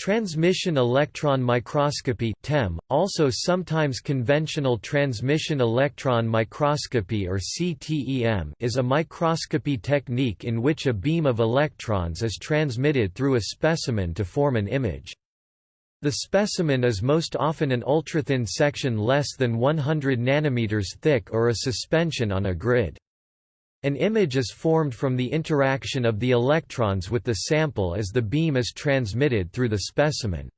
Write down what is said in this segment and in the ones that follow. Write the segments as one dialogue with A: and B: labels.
A: Transmission electron microscopy TEM, also sometimes conventional transmission electron microscopy or CTEM is a microscopy technique in which a beam of electrons is transmitted through a specimen to form an image. The specimen is most often an ultrathin section less than 100 nanometers thick or a suspension on a grid. An image is formed from the interaction of the electrons with the sample as the beam is transmitted through the specimen.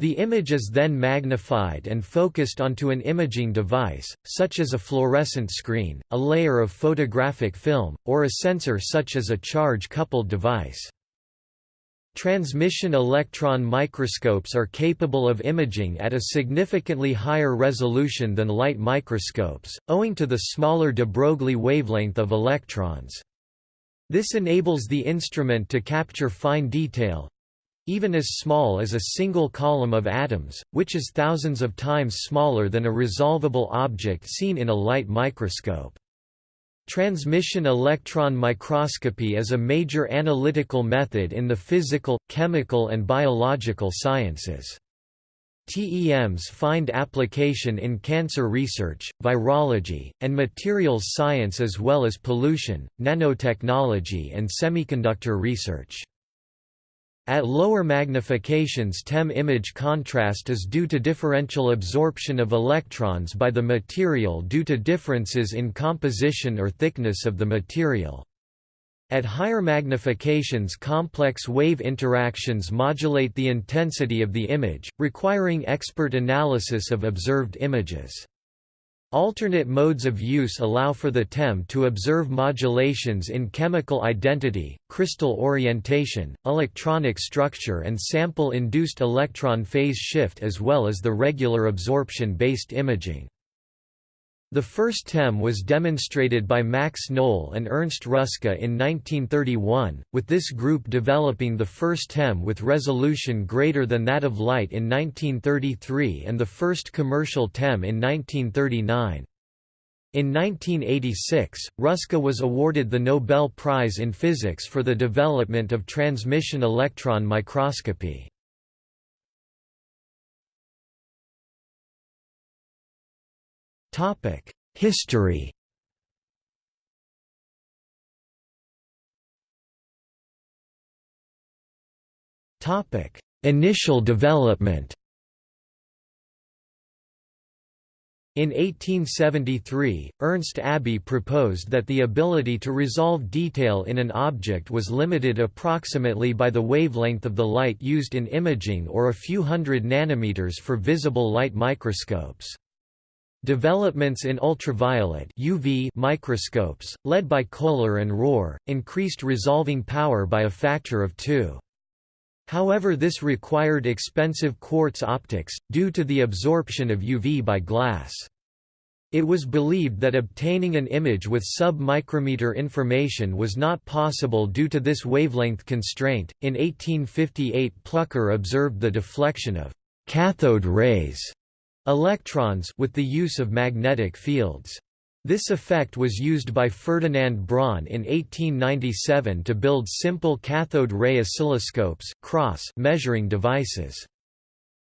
A: The image is then magnified and focused onto an imaging device, such as a fluorescent screen, a layer of photographic film, or a sensor such as a charge-coupled device. Transmission electron microscopes are capable of imaging at a significantly higher resolution than light microscopes, owing to the smaller de Broglie wavelength of electrons. This enables the instrument to capture fine detail—even as small as a single column of atoms, which is thousands of times smaller than a resolvable object seen in a light microscope. Transmission electron microscopy is a major analytical method in the physical, chemical and biological sciences. TEMs find application in cancer research, virology, and materials science as well as pollution, nanotechnology and semiconductor research. At lower magnifications TEM image contrast is due to differential absorption of electrons by the material due to differences in composition or thickness of the material. At higher magnifications complex wave interactions modulate the intensity of the image, requiring expert analysis of observed images. Alternate modes of use allow for the TEM to observe modulations in chemical identity, crystal orientation, electronic structure and sample-induced electron phase shift as well as the regular absorption-based imaging. The first TEM was demonstrated by Max Knoll and Ernst Ruska in 1931, with this group developing the first TEM with resolution greater than that of light in 1933 and the first commercial TEM in 1939. In 1986, Ruska was awarded the Nobel Prize in Physics for the development of transmission electron microscopy. History. Topic: Initial development. In 1873, Ernst Abbe proposed that the ability to resolve detail in an object was limited approximately by the wavelength of the light used in imaging or a few hundred nanometers for visible light microscopes. Developments in ultraviolet UV microscopes, led by Kohler and Rohr, increased resolving power by a factor of two. However this required expensive quartz optics, due to the absorption of UV by glass. It was believed that obtaining an image with sub-micrometer information was not possible due to this wavelength constraint. In 1858, Plucker observed the deflection of cathode rays electrons with the use of magnetic fields. This effect was used by Ferdinand Braun in 1897 to build simple cathode ray oscilloscopes CROs measuring devices.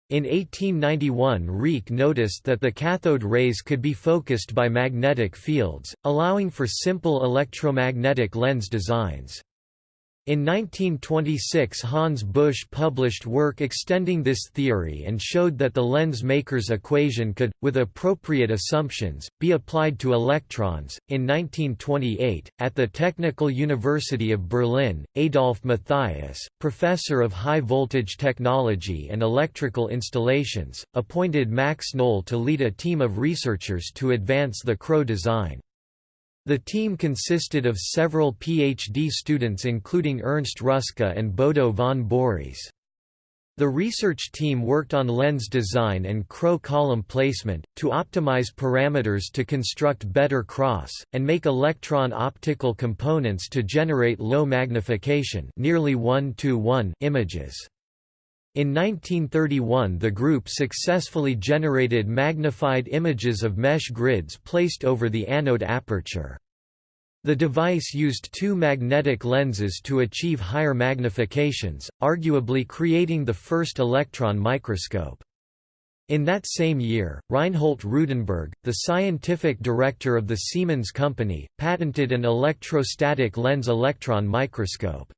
A: In 1891 Riecke noticed that the cathode rays could be focused by magnetic fields, allowing for simple electromagnetic lens designs. In 1926 Hans Busch published work extending this theory and showed that the lens maker's equation could, with appropriate assumptions, be applied to electrons. In 1928, at the Technical University of Berlin, Adolf Matthias, professor of high voltage technology and electrical installations, appointed Max Knoll to lead a team of researchers to advance the CRO design. The team consisted of several PhD students including Ernst Ruska and Bodo von Borries. The research team worked on lens design and CRO column placement, to optimize parameters to construct better CROs, and make electron optical components to generate low magnification nearly 1 -1 images. In 1931 the group successfully generated magnified images of mesh grids placed over the anode aperture. The device used two magnetic lenses to achieve higher magnifications, arguably creating the first electron microscope. In that same year, Reinhold Rudenberg, the scientific director of the Siemens Company, patented an electrostatic lens electron microscope.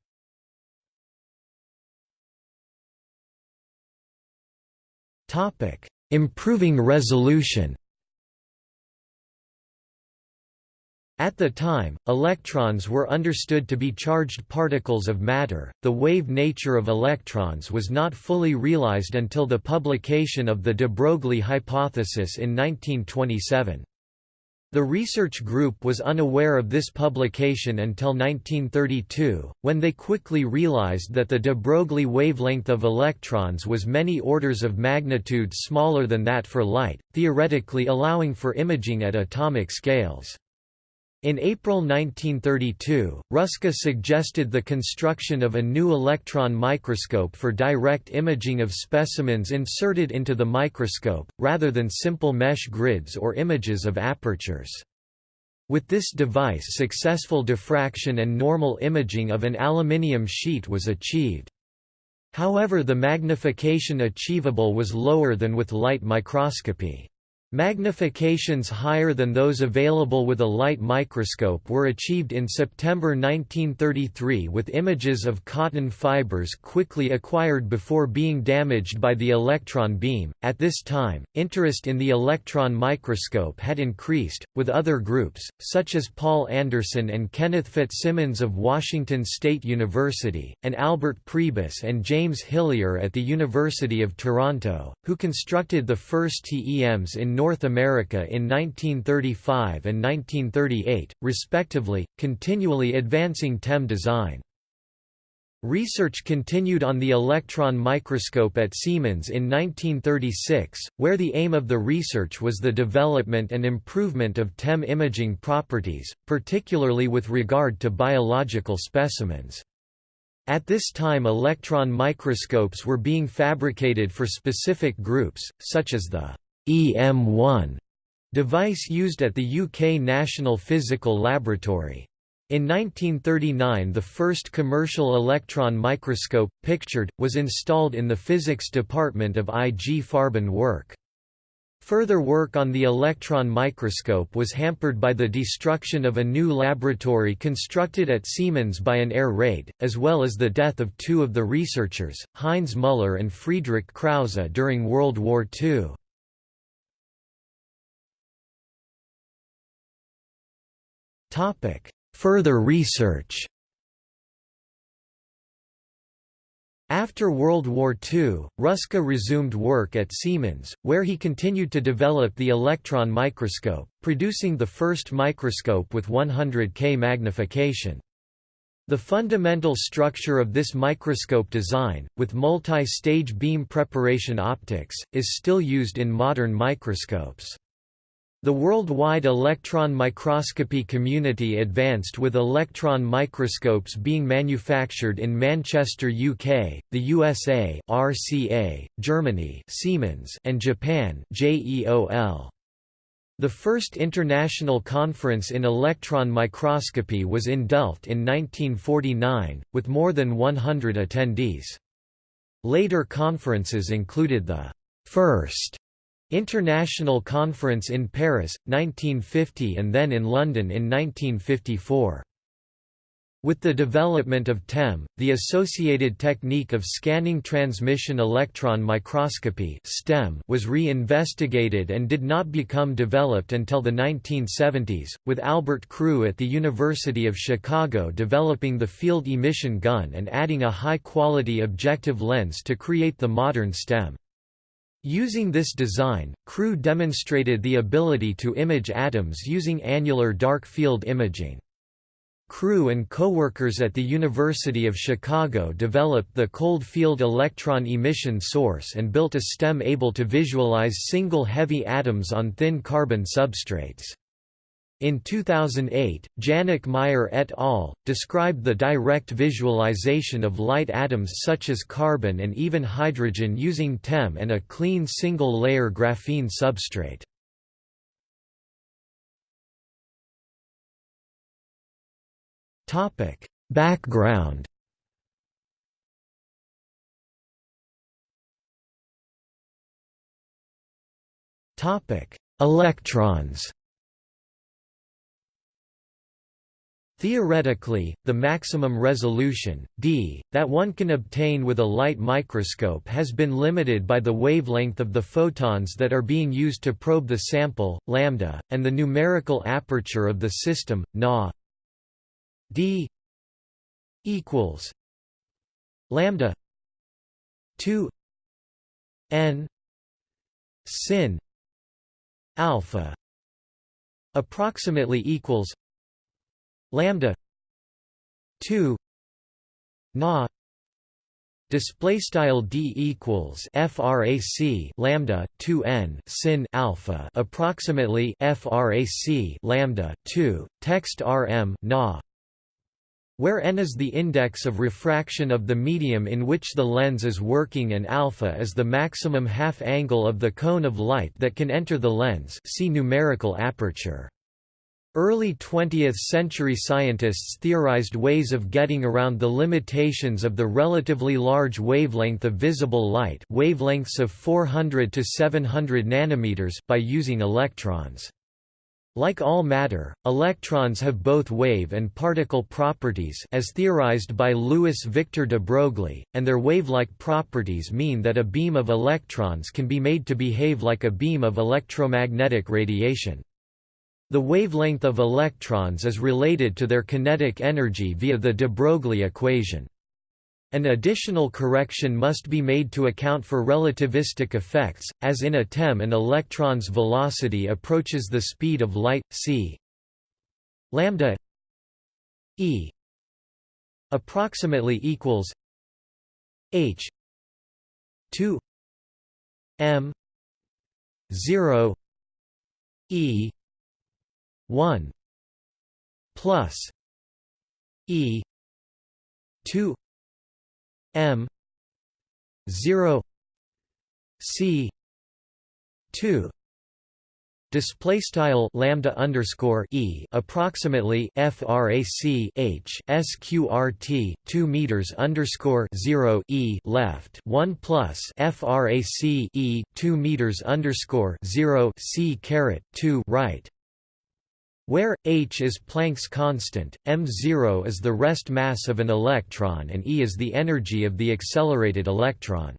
A: Improving resolution At the time, electrons were understood to be charged particles of matter. The wave nature of electrons was not fully realized until the publication of the de Broglie hypothesis in 1927. The research group was unaware of this publication until 1932, when they quickly realized that the de Broglie wavelength of electrons was many orders of magnitude smaller than that for light, theoretically allowing for imaging at atomic scales. In April 1932, Ruska suggested the construction of a new electron microscope for direct imaging of specimens inserted into the microscope, rather than simple mesh grids or images of apertures. With this device successful diffraction and normal imaging of an aluminium sheet was achieved. However the magnification achievable was lower than with light microscopy. Magnifications higher than those available with a light microscope were achieved in September 1933 with images of cotton fibers quickly acquired before being damaged by the electron beam. At this time, interest in the electron microscope had increased, with other groups, such as Paul Anderson and Kenneth Fitzsimmons of Washington State University, and Albert Prebus and James Hillier at the University of Toronto, who constructed the first TEMs in North America in 1935 and 1938, respectively, continually advancing TEM design. Research continued on the electron microscope at Siemens in 1936, where the aim of the research was the development and improvement of TEM imaging properties, particularly with regard to biological specimens. At this time electron microscopes were being fabricated for specific groups, such as the EM1 device used at the UK National Physical Laboratory. In 1939 the first commercial electron microscope, pictured, was installed in the physics department of I. G. Farben work. Further work on the electron microscope was hampered by the destruction of a new laboratory constructed at Siemens by an air raid, as well as the death of two of the researchers, Heinz Müller and Friedrich Krause during World War II. Topic: Further research. After World War II, Ruska resumed work at Siemens, where he continued to develop the electron microscope, producing the first microscope with 100 K magnification. The fundamental structure of this microscope design, with multi-stage beam preparation optics, is still used in modern microscopes. The worldwide electron microscopy community advanced with electron microscopes being manufactured in Manchester, UK, the USA, RCA, Germany, Siemens, and Japan, JEOL. The first international conference in electron microscopy was in Delft in 1949, with more than 100 attendees. Later conferences included the first International Conference in Paris, 1950 and then in London in 1954. With the development of TEM, the associated technique of scanning transmission electron microscopy (STEM) was re-investigated and did not become developed until the 1970s, with Albert Crewe at the University of Chicago developing the field emission gun and adding a high-quality objective lens to create the modern STEM. Using this design, Crewe demonstrated the ability to image atoms using annular dark field imaging. Crewe and co-workers at the University of Chicago developed the cold field electron emission source and built a stem able to visualize single heavy atoms on thin carbon substrates. In 2008, Jannik Meyer et al. described the direct visualization of light atoms such as carbon and even hydrogen using TEM and a clean single-layer graphene substrate. Background Electrons Theoretically, the maximum resolution, d, that one can obtain with a light microscope has been limited by the wavelength of the photons that are being used to probe the sample, lambda, and the numerical aperture of the system, na. D equals lambda 2 n sin alpha approximately equals lambda 2 na display style d equals frac lambda 2 n sin alpha approximately frac lambda 2 text rm na where n is the index of refraction of the medium in which the lens is working and alpha is the maximum half angle of the cone of light that can enter the lens see numerical aperture Early 20th-century scientists theorized ways of getting around the limitations of the relatively large wavelength of visible light wavelengths of 400 to 700 nanometers by using electrons. Like all matter, electrons have both wave and particle properties as theorized by Louis Victor de Broglie, and their wave-like properties mean that a beam of electrons can be made to behave like a beam of electromagnetic radiation. The wavelength of electrons is related to their kinetic energy via the de Broglie equation. An additional correction must be made to account for relativistic effects, as in a TEM an electron's velocity approaches the speed of light, c lambda e approximately equals h 2 m 0 e 1 plus E 2 M 0 C 2 Display style lambda underscore e approximately frac h sqrt two meters underscore zero e left one plus frac e two meters underscore zero c caret two right where h is Planck's constant, m0 is the rest mass of an electron and e is the energy of the accelerated electron.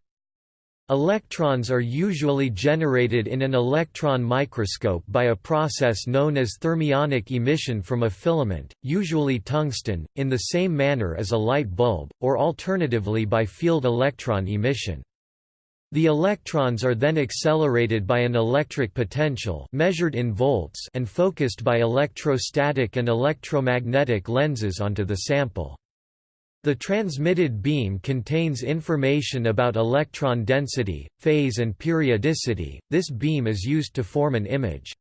A: Electrons are usually generated in an electron microscope by a process known as thermionic emission from a filament, usually tungsten, in the same manner as a light bulb, or alternatively by field electron emission. The electrons are then accelerated by an electric potential measured in volts and focused by electrostatic and electromagnetic lenses onto the sample. The transmitted beam contains information about electron density, phase and periodicity. This beam is used to form an image.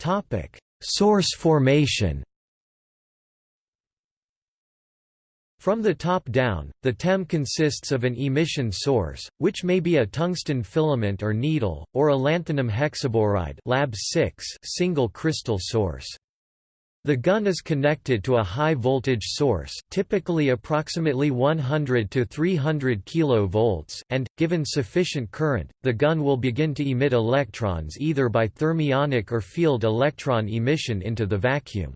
A: Topic: Source formation. From the top down, the TEM consists of an emission source, which may be a tungsten filament or needle, or a lanthanum hexaboride lab 6 single crystal source. The gun is connected to a high-voltage source, typically approximately 100 to 300 kV, and, given sufficient current, the gun will begin to emit electrons either by thermionic or field electron emission into the vacuum.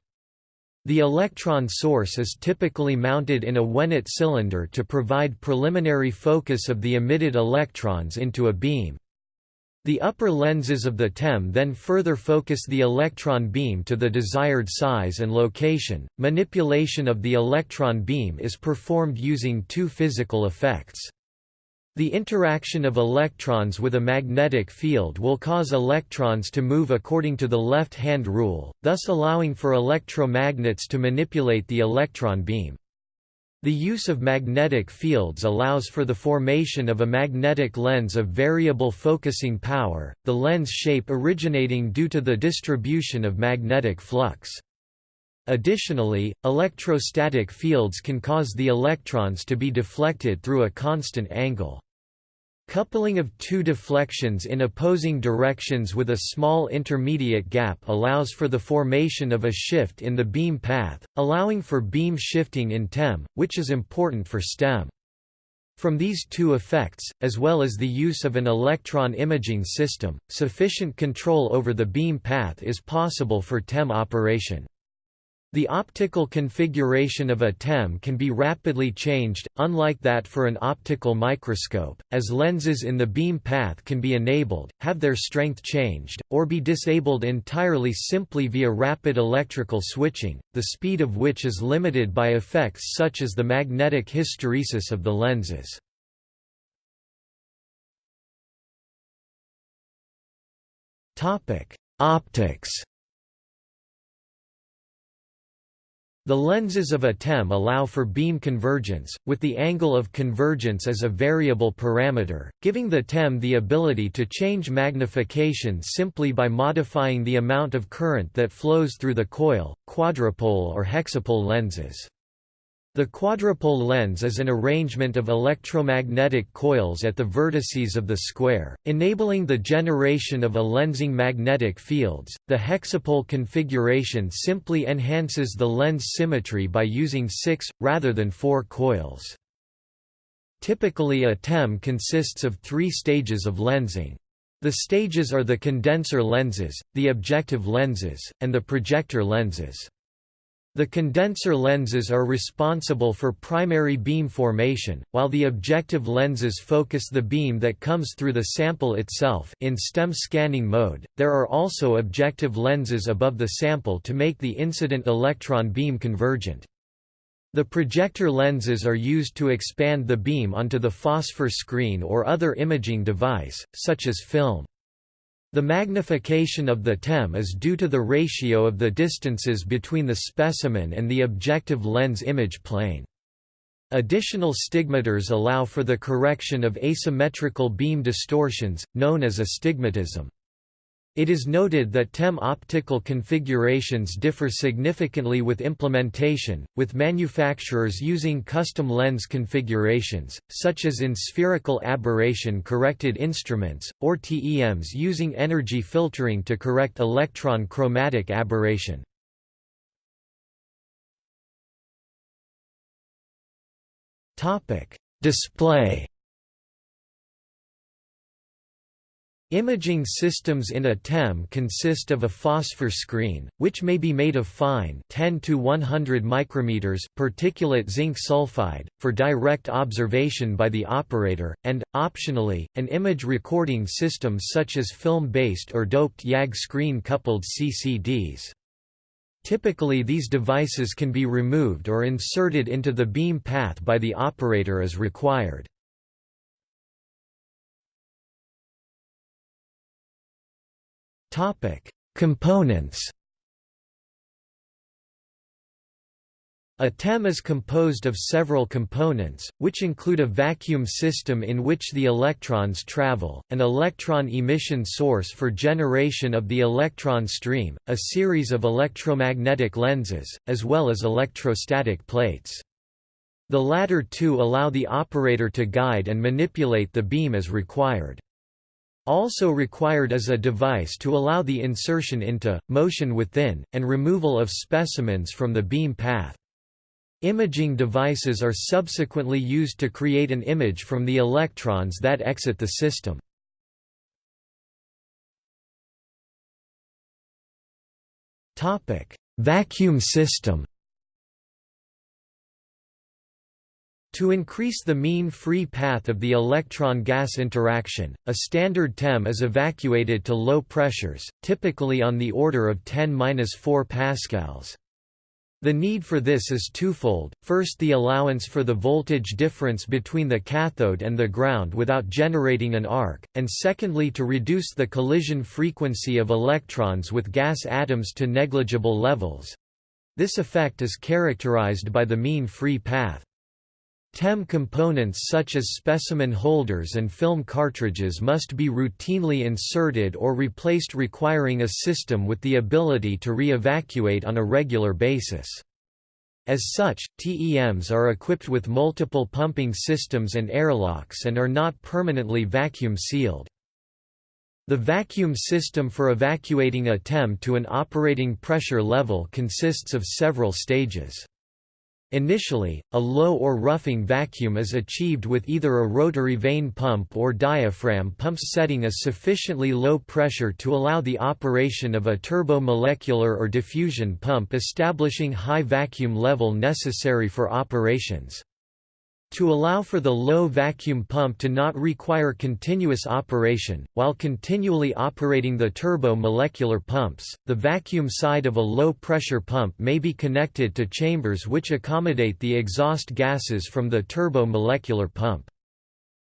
A: The electron source is typically mounted in a Wehnelt cylinder to provide preliminary focus of the emitted electrons into a beam. The upper lenses of the TEM then further focus the electron beam to the desired size and location. Manipulation of the electron beam is performed using two physical effects. The interaction of electrons with a magnetic field will cause electrons to move according to the left-hand rule, thus allowing for electromagnets to manipulate the electron beam. The use of magnetic fields allows for the formation of a magnetic lens of variable focusing power, the lens shape originating due to the distribution of magnetic flux. Additionally, electrostatic fields can cause the electrons to be deflected through a constant angle. Coupling of two deflections in opposing directions with a small intermediate gap allows for the formation of a shift in the beam path, allowing for beam shifting in TEM, which is important for STEM. From these two effects, as well as the use of an electron imaging system, sufficient control over the beam path is possible for TEM operation. The optical configuration of a TEM can be rapidly changed, unlike that for an optical microscope, as lenses in the beam path can be enabled, have their strength changed, or be disabled entirely simply via rapid electrical switching, the speed of which is limited by effects such as the magnetic hysteresis of the lenses. Optics The lenses of a TEM allow for beam convergence, with the angle of convergence as a variable parameter, giving the TEM the ability to change magnification simply by modifying the amount of current that flows through the coil, quadrupole or hexapole lenses. The quadrupole lens is an arrangement of electromagnetic coils at the vertices of the square, enabling the generation of a lensing magnetic fields. The hexapole configuration simply enhances the lens symmetry by using six, rather than four coils. Typically a TEM consists of three stages of lensing. The stages are the condenser lenses, the objective lenses, and the projector lenses. The condenser lenses are responsible for primary beam formation, while the objective lenses focus the beam that comes through the sample itself in STEM scanning mode. There are also objective lenses above the sample to make the incident electron beam convergent. The projector lenses are used to expand the beam onto the phosphor screen or other imaging device, such as film. The magnification of the TEM is due to the ratio of the distances between the specimen and the objective lens image plane. Additional stigmators allow for the correction of asymmetrical beam distortions, known as astigmatism. It is noted that TEM optical configurations differ significantly with implementation, with manufacturers using custom lens configurations, such as in spherical aberration-corrected instruments, or TEMs using energy filtering to correct electron chromatic aberration. Display Imaging systems in a TEM consist of a phosphor screen, which may be made of fine 10 to 100 micrometers particulate zinc sulfide, for direct observation by the operator, and, optionally, an image recording system such as film-based or doped YAG screen-coupled CCDs. Typically these devices can be removed or inserted into the beam path by the operator as required. Topic: Components. A TEM is composed of several components, which include a vacuum system in which the electrons travel, an electron emission source for generation of the electron stream, a series of electromagnetic lenses, as well as electrostatic plates. The latter two allow the operator to guide and manipulate the beam as required. Also required is a device to allow the insertion into, motion within, and removal of specimens from the beam path. Imaging devices are subsequently used to create an image from the electrons that exit the system. Vacuum system To increase the mean free path of the electron-gas interaction, a standard TEM is evacuated to low pressures, typically on the order of 10-4 pascals. The need for this is twofold, first the allowance for the voltage difference between the cathode and the ground without generating an arc, and secondly to reduce the collision frequency of electrons with gas atoms to negligible levels. This effect is characterized by the mean free path. TEM components such as specimen holders and film cartridges must be routinely inserted or replaced requiring a system with the ability to re-evacuate on a regular basis. As such, TEMs are equipped with multiple pumping systems and airlocks and are not permanently vacuum sealed. The vacuum system for evacuating a TEM to an operating pressure level consists of several stages. Initially, a low or roughing vacuum is achieved with either a rotary vane pump or diaphragm pumps setting a sufficiently low pressure to allow the operation of a turbomolecular or diffusion pump establishing high vacuum level necessary for operations. To allow for the low vacuum pump to not require continuous operation, while continually operating the turbo-molecular pumps, the vacuum side of a low-pressure pump may be connected to chambers which accommodate the exhaust gases from the turbo-molecular pump.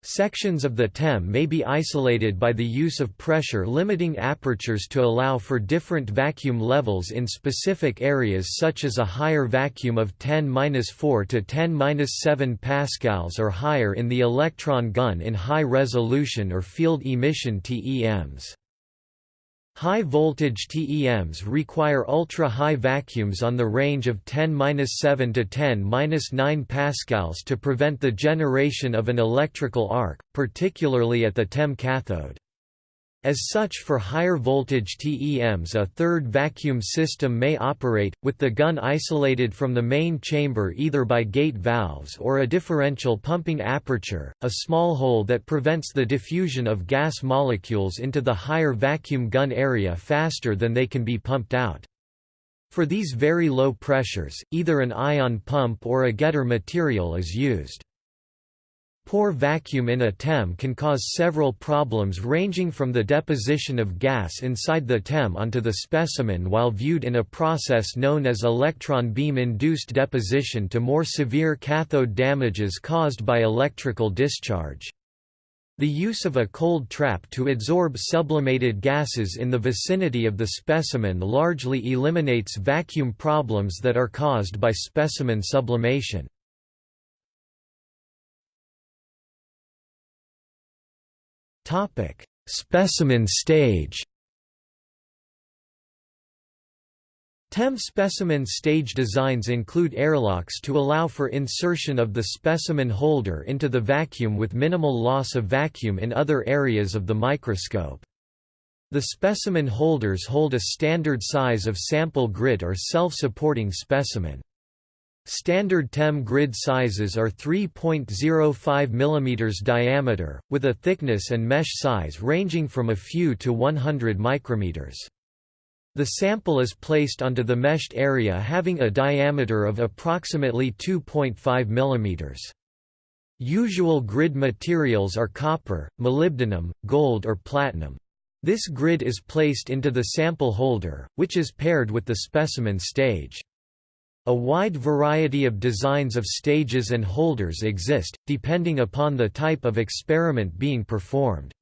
A: Sections of the TEM may be isolated by the use of pressure-limiting apertures to allow for different vacuum levels in specific areas such as a higher vacuum of 10-4 to 10-7 pascals or higher in the electron gun in high-resolution or field emission TEMs. High-voltage TEMs require ultra-high vacuums on the range of 10-7 to 10-9 pascals to prevent the generation of an electrical arc, particularly at the TEM cathode. As such for higher voltage TEMs a third vacuum system may operate, with the gun isolated from the main chamber either by gate valves or a differential pumping aperture, a small hole that prevents the diffusion of gas molecules into the higher vacuum gun area faster than they can be pumped out. For these very low pressures, either an ion pump or a getter material is used. Poor vacuum in a TEM can cause several problems ranging from the deposition of gas inside the TEM onto the specimen while viewed in a process known as electron beam-induced deposition to more severe cathode damages caused by electrical discharge. The use of a cold trap to adsorb sublimated gases in the vicinity of the specimen largely eliminates vacuum problems that are caused by specimen sublimation. Topic: Specimen stage. TEM specimen stage designs include airlocks to allow for insertion of the specimen holder into the vacuum with minimal loss of vacuum in other areas of the microscope. The specimen holders hold a standard size of sample grid or self-supporting specimen. Standard TEM grid sizes are 3.05 mm diameter, with a thickness and mesh size ranging from a few to 100 micrometers. The sample is placed onto the meshed area having a diameter of approximately 2.5 mm. Usual grid materials are copper, molybdenum, gold or platinum. This grid is placed into the sample holder, which is paired with the specimen stage. A wide variety of designs of stages and holders exist, depending upon the type of experiment being performed.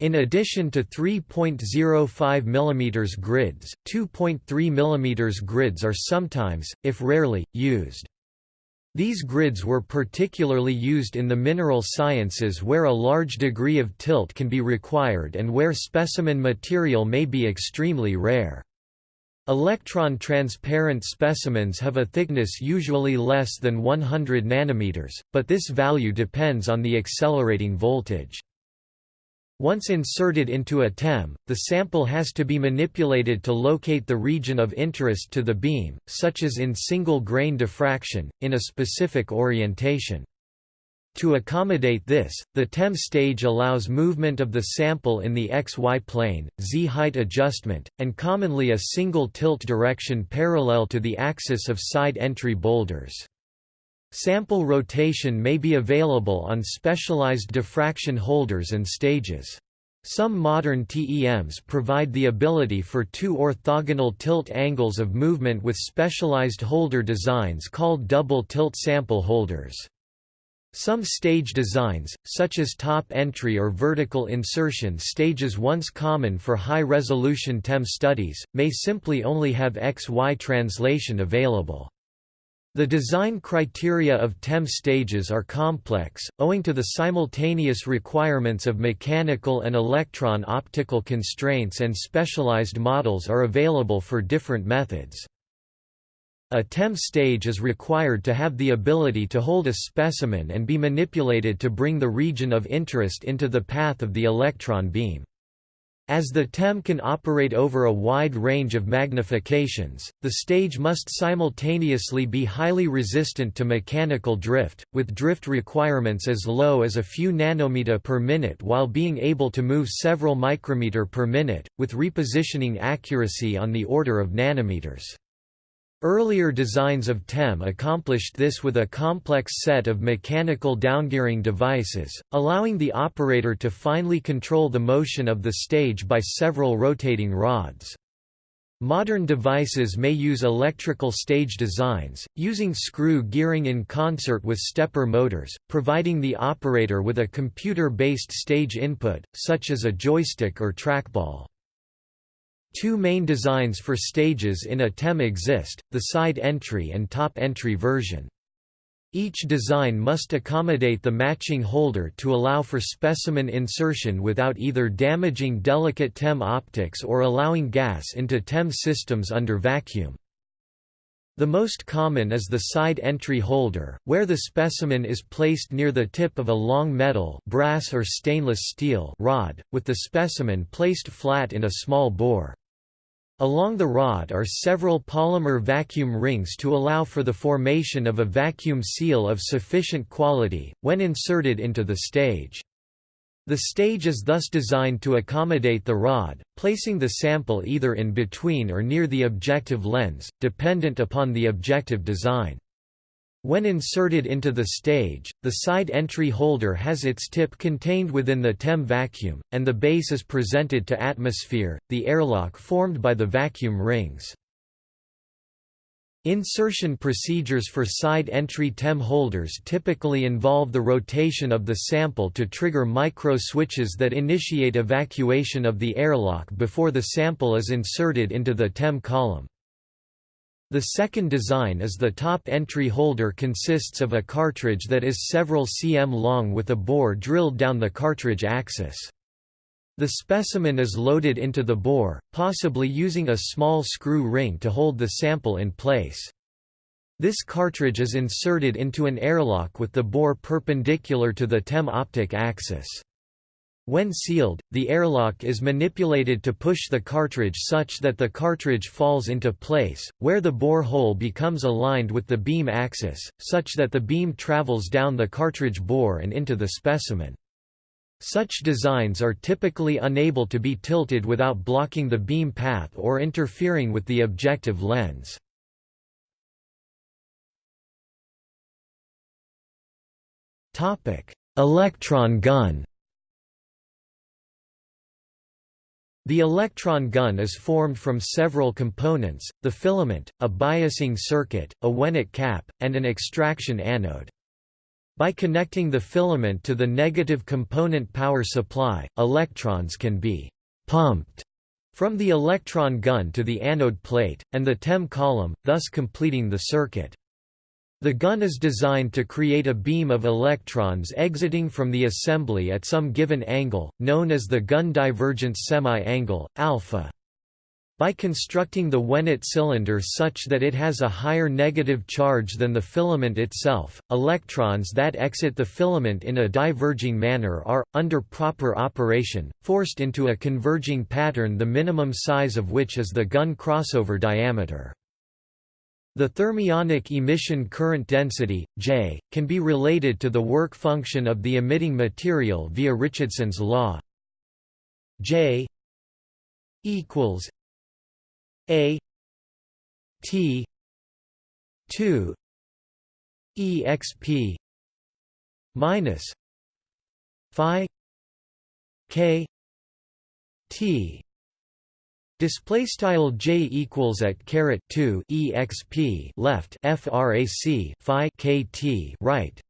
A: In addition to 3.05 mm grids, 2.3 mm grids are sometimes, if rarely, used. These grids were particularly used in the mineral sciences where a large degree of tilt can be required and where specimen material may be extremely rare. Electron transparent specimens have a thickness usually less than 100 nanometers, but this value depends on the accelerating voltage. Once inserted into a TEM, the sample has to be manipulated to locate the region of interest to the beam, such as in single-grain diffraction, in a specific orientation. To accommodate this, the TEM stage allows movement of the sample in the xy plane, z-height adjustment, and commonly a single tilt direction parallel to the axis of side entry boulders. Sample rotation may be available on specialized diffraction holders and stages. Some modern TEMs provide the ability for two orthogonal tilt angles of movement with specialized holder designs called double tilt sample holders. Some stage designs, such as top entry or vertical insertion stages once common for high-resolution TEM studies, may simply only have XY translation available. The design criteria of TEM stages are complex, owing to the simultaneous requirements of mechanical and electron optical constraints and specialized models are available for different methods. A TEM stage is required to have the ability to hold a specimen and be manipulated to bring the region of interest into the path of the electron beam. As the TEM can operate over a wide range of magnifications, the stage must simultaneously be highly resistant to mechanical drift, with drift requirements as low as a few nanometer per minute while being able to move several micrometer per minute, with repositioning accuracy on the order of nanometers. Earlier designs of TEM accomplished this with a complex set of mechanical downgearing devices, allowing the operator to finely control the motion of the stage by several rotating rods. Modern devices may use electrical stage designs, using screw gearing in concert with stepper motors, providing the operator with a computer-based stage input, such as a joystick or trackball. Two main designs for stages in a TEM exist, the side entry and top entry version. Each design must accommodate the matching holder to allow for specimen insertion without either damaging delicate TEM optics or allowing gas into TEM systems under vacuum. The most common is the side entry holder, where the specimen is placed near the tip of a long metal brass or stainless steel rod, with the specimen placed flat in a small bore. Along the rod are several polymer vacuum rings to allow for the formation of a vacuum seal of sufficient quality, when inserted into the stage. The stage is thus designed to accommodate the rod, placing the sample either in between or near the objective lens, dependent upon the objective design. When inserted into the stage, the side entry holder has its tip contained within the TEM vacuum, and the base is presented to atmosphere, the airlock formed by the vacuum rings. Insertion procedures for side entry TEM holders typically involve the rotation of the sample to trigger micro switches that initiate evacuation of the airlock before the sample is inserted into the TEM column. The second design is the top entry holder consists of a cartridge that is several cm long with a bore drilled down the cartridge axis. The specimen is loaded into the bore, possibly using a small screw ring to hold the sample in place. This cartridge is inserted into an airlock with the bore perpendicular to the TEM optic axis. When sealed, the airlock is manipulated to push the cartridge such that the cartridge falls into place, where the bore hole becomes aligned with the beam axis, such that the beam travels down the cartridge bore and into the specimen. Such designs are typically unable to be tilted without blocking the beam path or interfering with the objective lens. Electron gun The electron gun is formed from several components, the filament, a biasing circuit, a Wehnelt cap, and an extraction anode. By connecting the filament to the negative component power supply, electrons can be «pumped» from the electron gun to the anode plate, and the TEM column, thus completing the circuit. The gun is designed to create a beam of electrons exiting from the assembly at some given angle, known as the gun divergence semi-angle, alpha. By constructing the Wehnelt cylinder such that it has a higher negative charge than the filament itself, electrons that exit the filament in a diverging manner are, under proper operation, forced into a converging pattern the minimum size of which is the gun crossover diameter. The thermionic emission current density, J, can be related to the work function of the emitting material via Richardson's law. J equals A T 2 exp minus phi k t Display style j equals at caret 2 exp left frac phi kt right,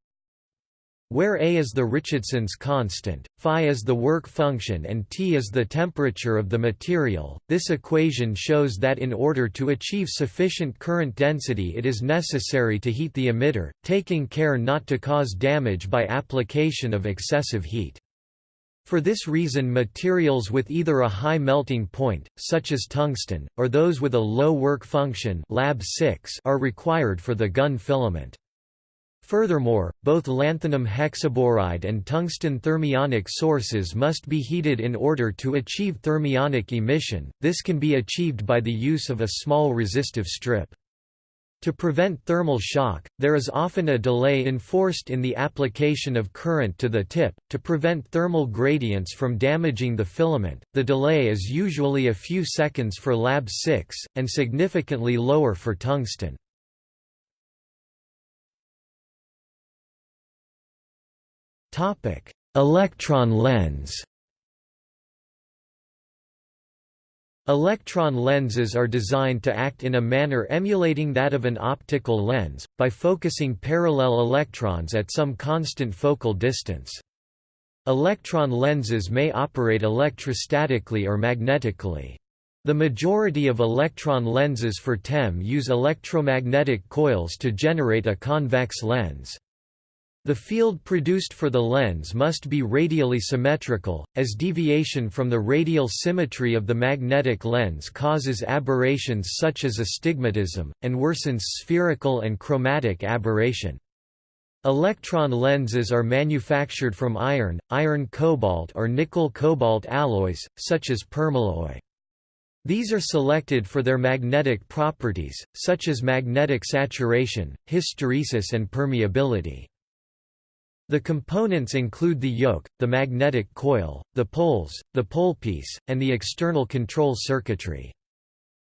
A: where a is the Richardson's constant, phi is the work function and T is the temperature of the material. This equation shows that in order to achieve sufficient current density it is necessary to heat the emitter, taking care not to cause damage by application of excessive heat. For this reason materials with either a high melting point, such as tungsten, or those with a low work function lab 6 are required for the gun filament. Furthermore, both lanthanum hexaboride and tungsten thermionic sources must be heated in order to achieve thermionic emission, this can be achieved by the use of a small resistive strip. To prevent thermal shock, there is often a delay enforced in the application of current to the tip, to prevent thermal gradients from damaging the filament. The delay is usually a few seconds for Lab 6, and significantly lower for tungsten. Electron lens Electron lenses are designed to act in a manner emulating that of an optical lens, by focusing parallel electrons at some constant focal distance. Electron lenses may operate electrostatically or magnetically. The majority of electron lenses for TEM use electromagnetic coils to generate a convex lens. The field produced for the lens must be radially symmetrical, as deviation from the radial symmetry of the magnetic lens causes aberrations such as astigmatism, and worsens spherical and chromatic aberration. Electron lenses are manufactured from iron, iron cobalt or nickel cobalt alloys, such as permalloy. These are selected for their magnetic properties, such as magnetic saturation, hysteresis and permeability. The components include the yoke, the magnetic coil, the poles, the pole piece, and the external control circuitry.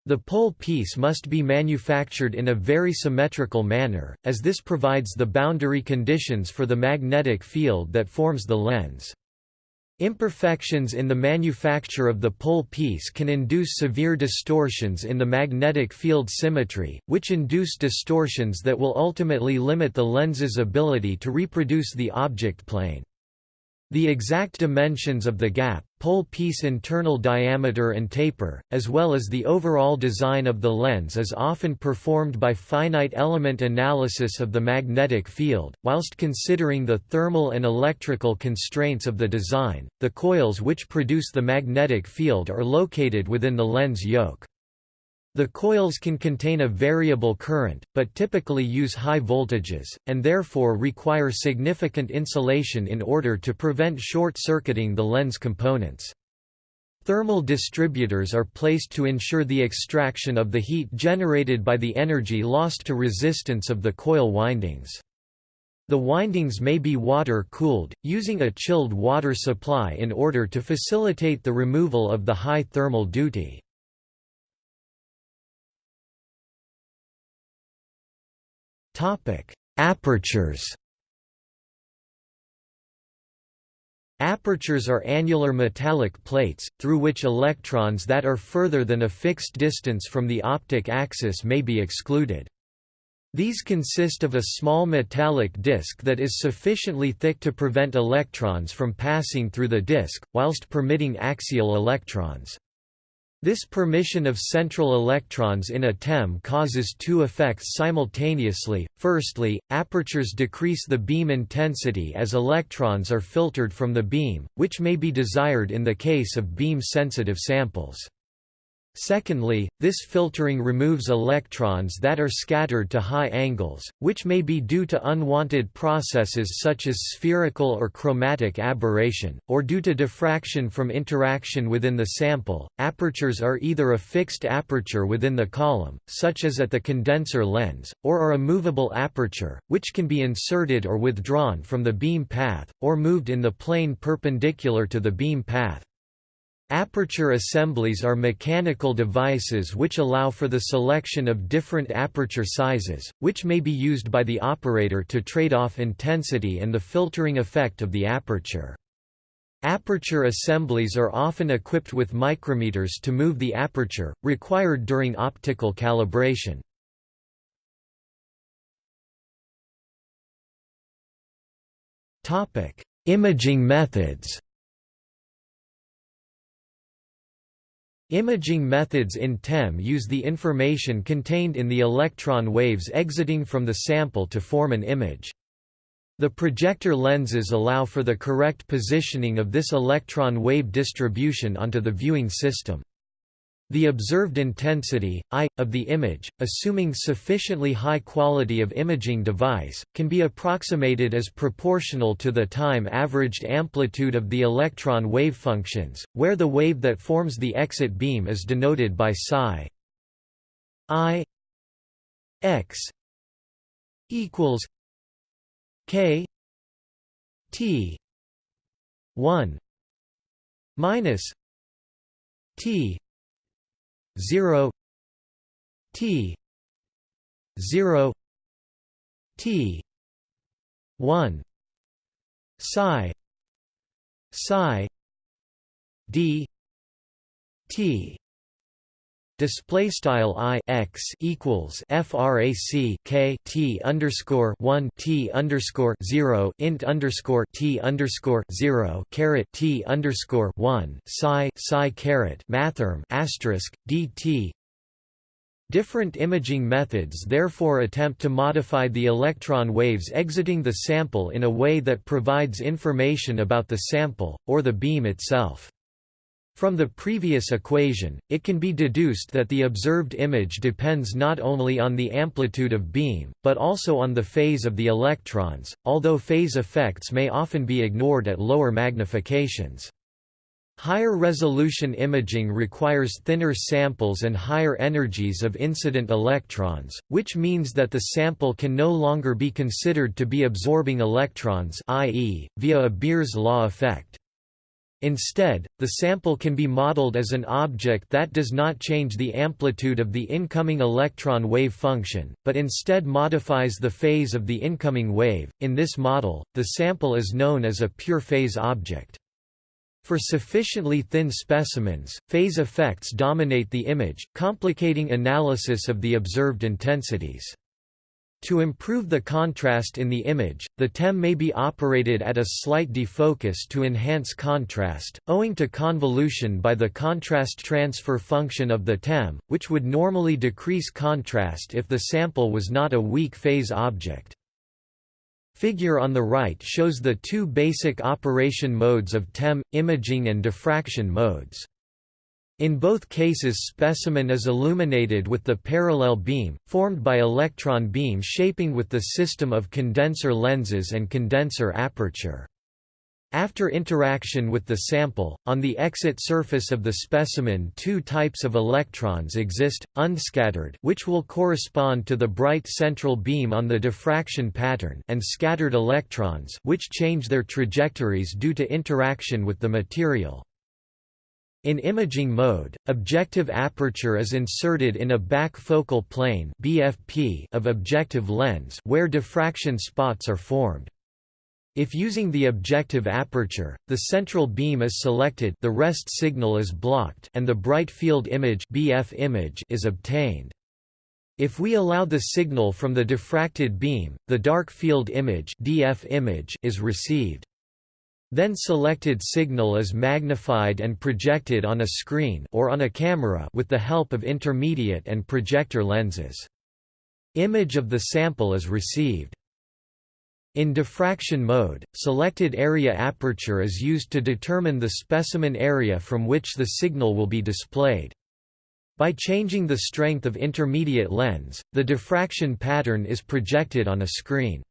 A: The pole piece must be manufactured in a very symmetrical manner, as this provides the boundary conditions for the magnetic field that forms the lens. Imperfections in the manufacture of the pole piece can induce severe distortions in the magnetic field symmetry, which induce distortions that will ultimately limit the lens's ability to reproduce the object plane. The exact dimensions of the gap, pole piece internal diameter and taper, as well as the overall design of the lens is often performed by finite element analysis of the magnetic field, whilst considering the thermal and electrical constraints of the design. The coils which produce the magnetic field are located within the lens yoke. The coils can contain a variable current, but typically use high voltages, and therefore require significant insulation in order to prevent short-circuiting the lens components. Thermal distributors are placed to ensure the extraction of the heat generated by the energy lost to resistance of the coil windings. The windings may be water-cooled, using a chilled water supply in order to facilitate the removal of the high thermal duty. Topic: Apertures. Apertures are annular metallic plates, through which electrons that are further than a fixed distance from the optic axis may be excluded. These consist of a small metallic disc that is sufficiently thick to prevent electrons from passing through the disc, whilst permitting axial electrons. This permission of central electrons in a TEM causes two effects simultaneously. Firstly, apertures decrease the beam intensity as electrons are filtered from the beam, which may be desired in the case of beam-sensitive samples. Secondly, this filtering removes electrons that are scattered to high angles, which may be due to unwanted processes such as spherical or chromatic aberration, or due to diffraction from interaction within the sample. Apertures are either a fixed aperture within the column, such as at the condenser lens, or are a movable aperture, which can be inserted or withdrawn from the beam path, or moved in the plane perpendicular to the beam path. Aperture assemblies are mechanical devices which allow for the selection of different aperture sizes, which may be used by the operator to trade off intensity and the filtering effect of the aperture. Aperture assemblies are often equipped with micrometers to move the aperture, required during optical calibration. Imaging methods Imaging methods in TEM use the information contained in the electron waves exiting from the sample to form an image. The projector lenses allow for the correct positioning of this electron wave distribution onto the viewing system. The observed intensity, I, of the image, assuming sufficiently high quality of imaging device, can be approximated as proportional to the time-averaged amplitude of the electron wave functions, where the wave that forms the exit beam is denoted by psi. I x equals K T one minus T zero T zero T one psi psi D T Display style i x equals frac k t underscore one t underscore zero int underscore t underscore zero caret t underscore one psi psi caret mathrm asterisk dt. Different imaging methods therefore attempt to modify the electron waves exiting the sample in a way that provides information about the sample, or the beam itself. From the previous equation, it can be deduced that the observed image depends not only on the amplitude of beam, but also on the phase of the electrons, although phase effects may often be ignored at lower magnifications. Higher resolution imaging requires thinner samples and higher energies of incident electrons, which means that the sample can no longer be considered to be absorbing electrons i.e., via a Beer's law effect. Instead, the sample can be modeled as an object that does not change the amplitude of the incoming electron wave function, but instead modifies the phase of the incoming wave. In this model, the sample is known as a pure phase object. For sufficiently thin specimens, phase effects dominate the image, complicating analysis of the observed intensities. To improve the contrast in the image, the TEM may be operated at a slight defocus to enhance contrast, owing to convolution by the contrast transfer function of the TEM, which would normally decrease contrast if the sample was not a weak phase object. Figure on the right shows the two basic operation modes of TEM, imaging and diffraction modes. In both cases specimen is illuminated with the parallel beam, formed by electron beam shaping with the system of condenser lenses and condenser aperture. After interaction with the sample, on the exit surface of the specimen two types of electrons exist, unscattered which will correspond to the bright central beam on the diffraction pattern and scattered electrons which change their trajectories due to interaction with the material. In imaging mode, objective aperture is inserted in a back focal plane (BFP) of objective lens where diffraction spots are formed. If using the objective aperture, the central beam is selected the rest signal is blocked and the bright field image, BF image is obtained. If we allow the signal from the diffracted beam, the dark field image, DF image is received. Then selected signal is magnified and projected on a screen or on a camera with the help of intermediate and projector lenses. Image of the sample is received. In diffraction mode, selected area aperture is used to determine the specimen area from which the signal will be displayed. By changing the strength of intermediate lens, the diffraction pattern is projected on a screen.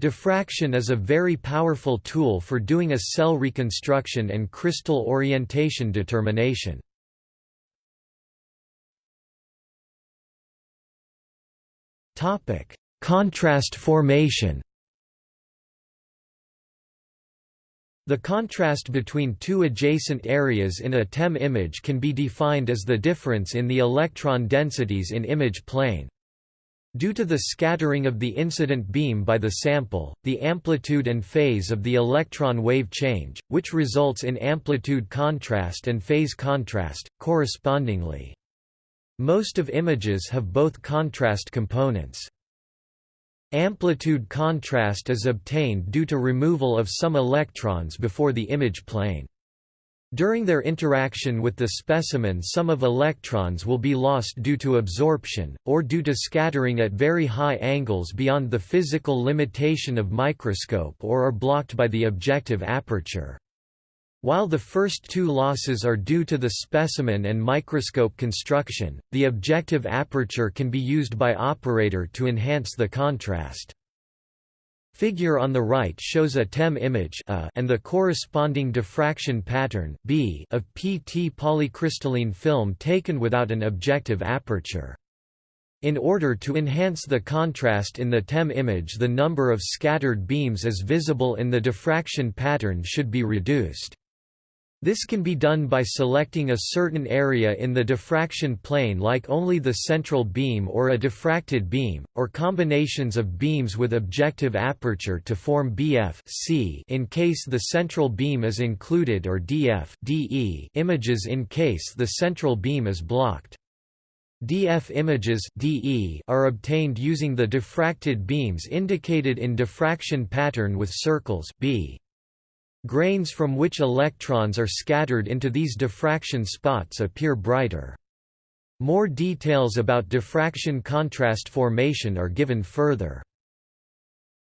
A: Diffraction is a very powerful tool for doing a cell reconstruction and crystal orientation determination. Topic: Contrast formation The contrast between two adjacent areas in a TEM image can be defined as the difference in the electron densities in image plane. Due to the scattering of the incident beam by the sample, the amplitude and phase of the electron wave change, which results in amplitude contrast and phase contrast, correspondingly. Most of images have both contrast components. Amplitude contrast is obtained due to removal of some electrons before the image plane. During their interaction with the specimen some of electrons will be lost due to absorption, or due to scattering at very high angles beyond the physical limitation of microscope or are blocked by the objective aperture. While the first two losses are due to the specimen and microscope construction, the objective aperture can be used by operator to enhance the contrast. Figure on the right shows a TEM image a and the corresponding diffraction pattern B of PT polycrystalline film taken without an objective aperture. In order to enhance the contrast in the TEM image the number of scattered beams as visible in the diffraction pattern should be reduced. This can be done by selecting a certain area in the diffraction plane like only the central beam or a diffracted beam, or combinations of beams with objective aperture to form BF C in case the central beam is included or DF DE images in case the central beam is blocked. DF images DE are obtained using the diffracted beams indicated in diffraction pattern with circles B. Grains from which electrons are scattered into these diffraction spots appear brighter. More details about diffraction contrast formation are given further.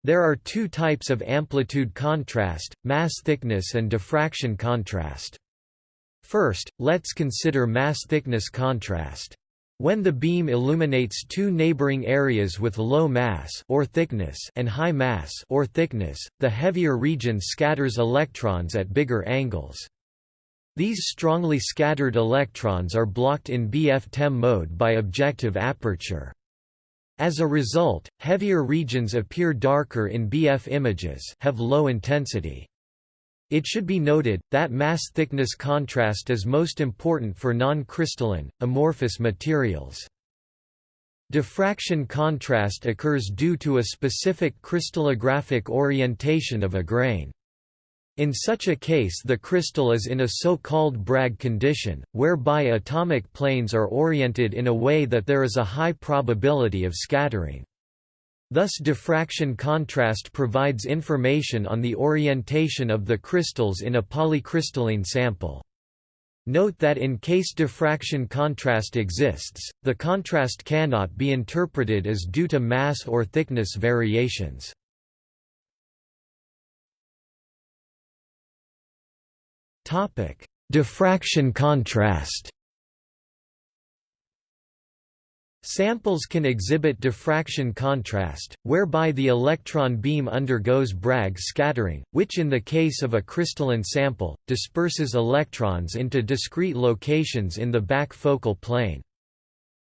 A: There are two types of amplitude contrast, mass thickness and diffraction contrast. First, let's consider mass thickness contrast. When the beam illuminates two neighboring areas with low mass or thickness and high mass or thickness, the heavier region scatters electrons at bigger angles. These strongly scattered electrons are blocked in BF-TEM mode by objective aperture. As a result, heavier regions appear darker in BF images have low intensity. It should be noted, that mass thickness contrast is most important for non-crystalline, amorphous materials. Diffraction contrast occurs due to a specific crystallographic orientation of a grain. In such a case the crystal is in a so-called Bragg condition, whereby atomic planes are oriented in a way that there is a high probability of scattering. Thus diffraction contrast provides information on the orientation of the crystals in a polycrystalline sample. Note that in case diffraction contrast exists, the contrast cannot be interpreted as due to mass or thickness variations. Diffraction contrast Samples can exhibit diffraction contrast, whereby the electron beam undergoes Bragg scattering, which in the case of a crystalline sample, disperses electrons into discrete locations in the back focal plane.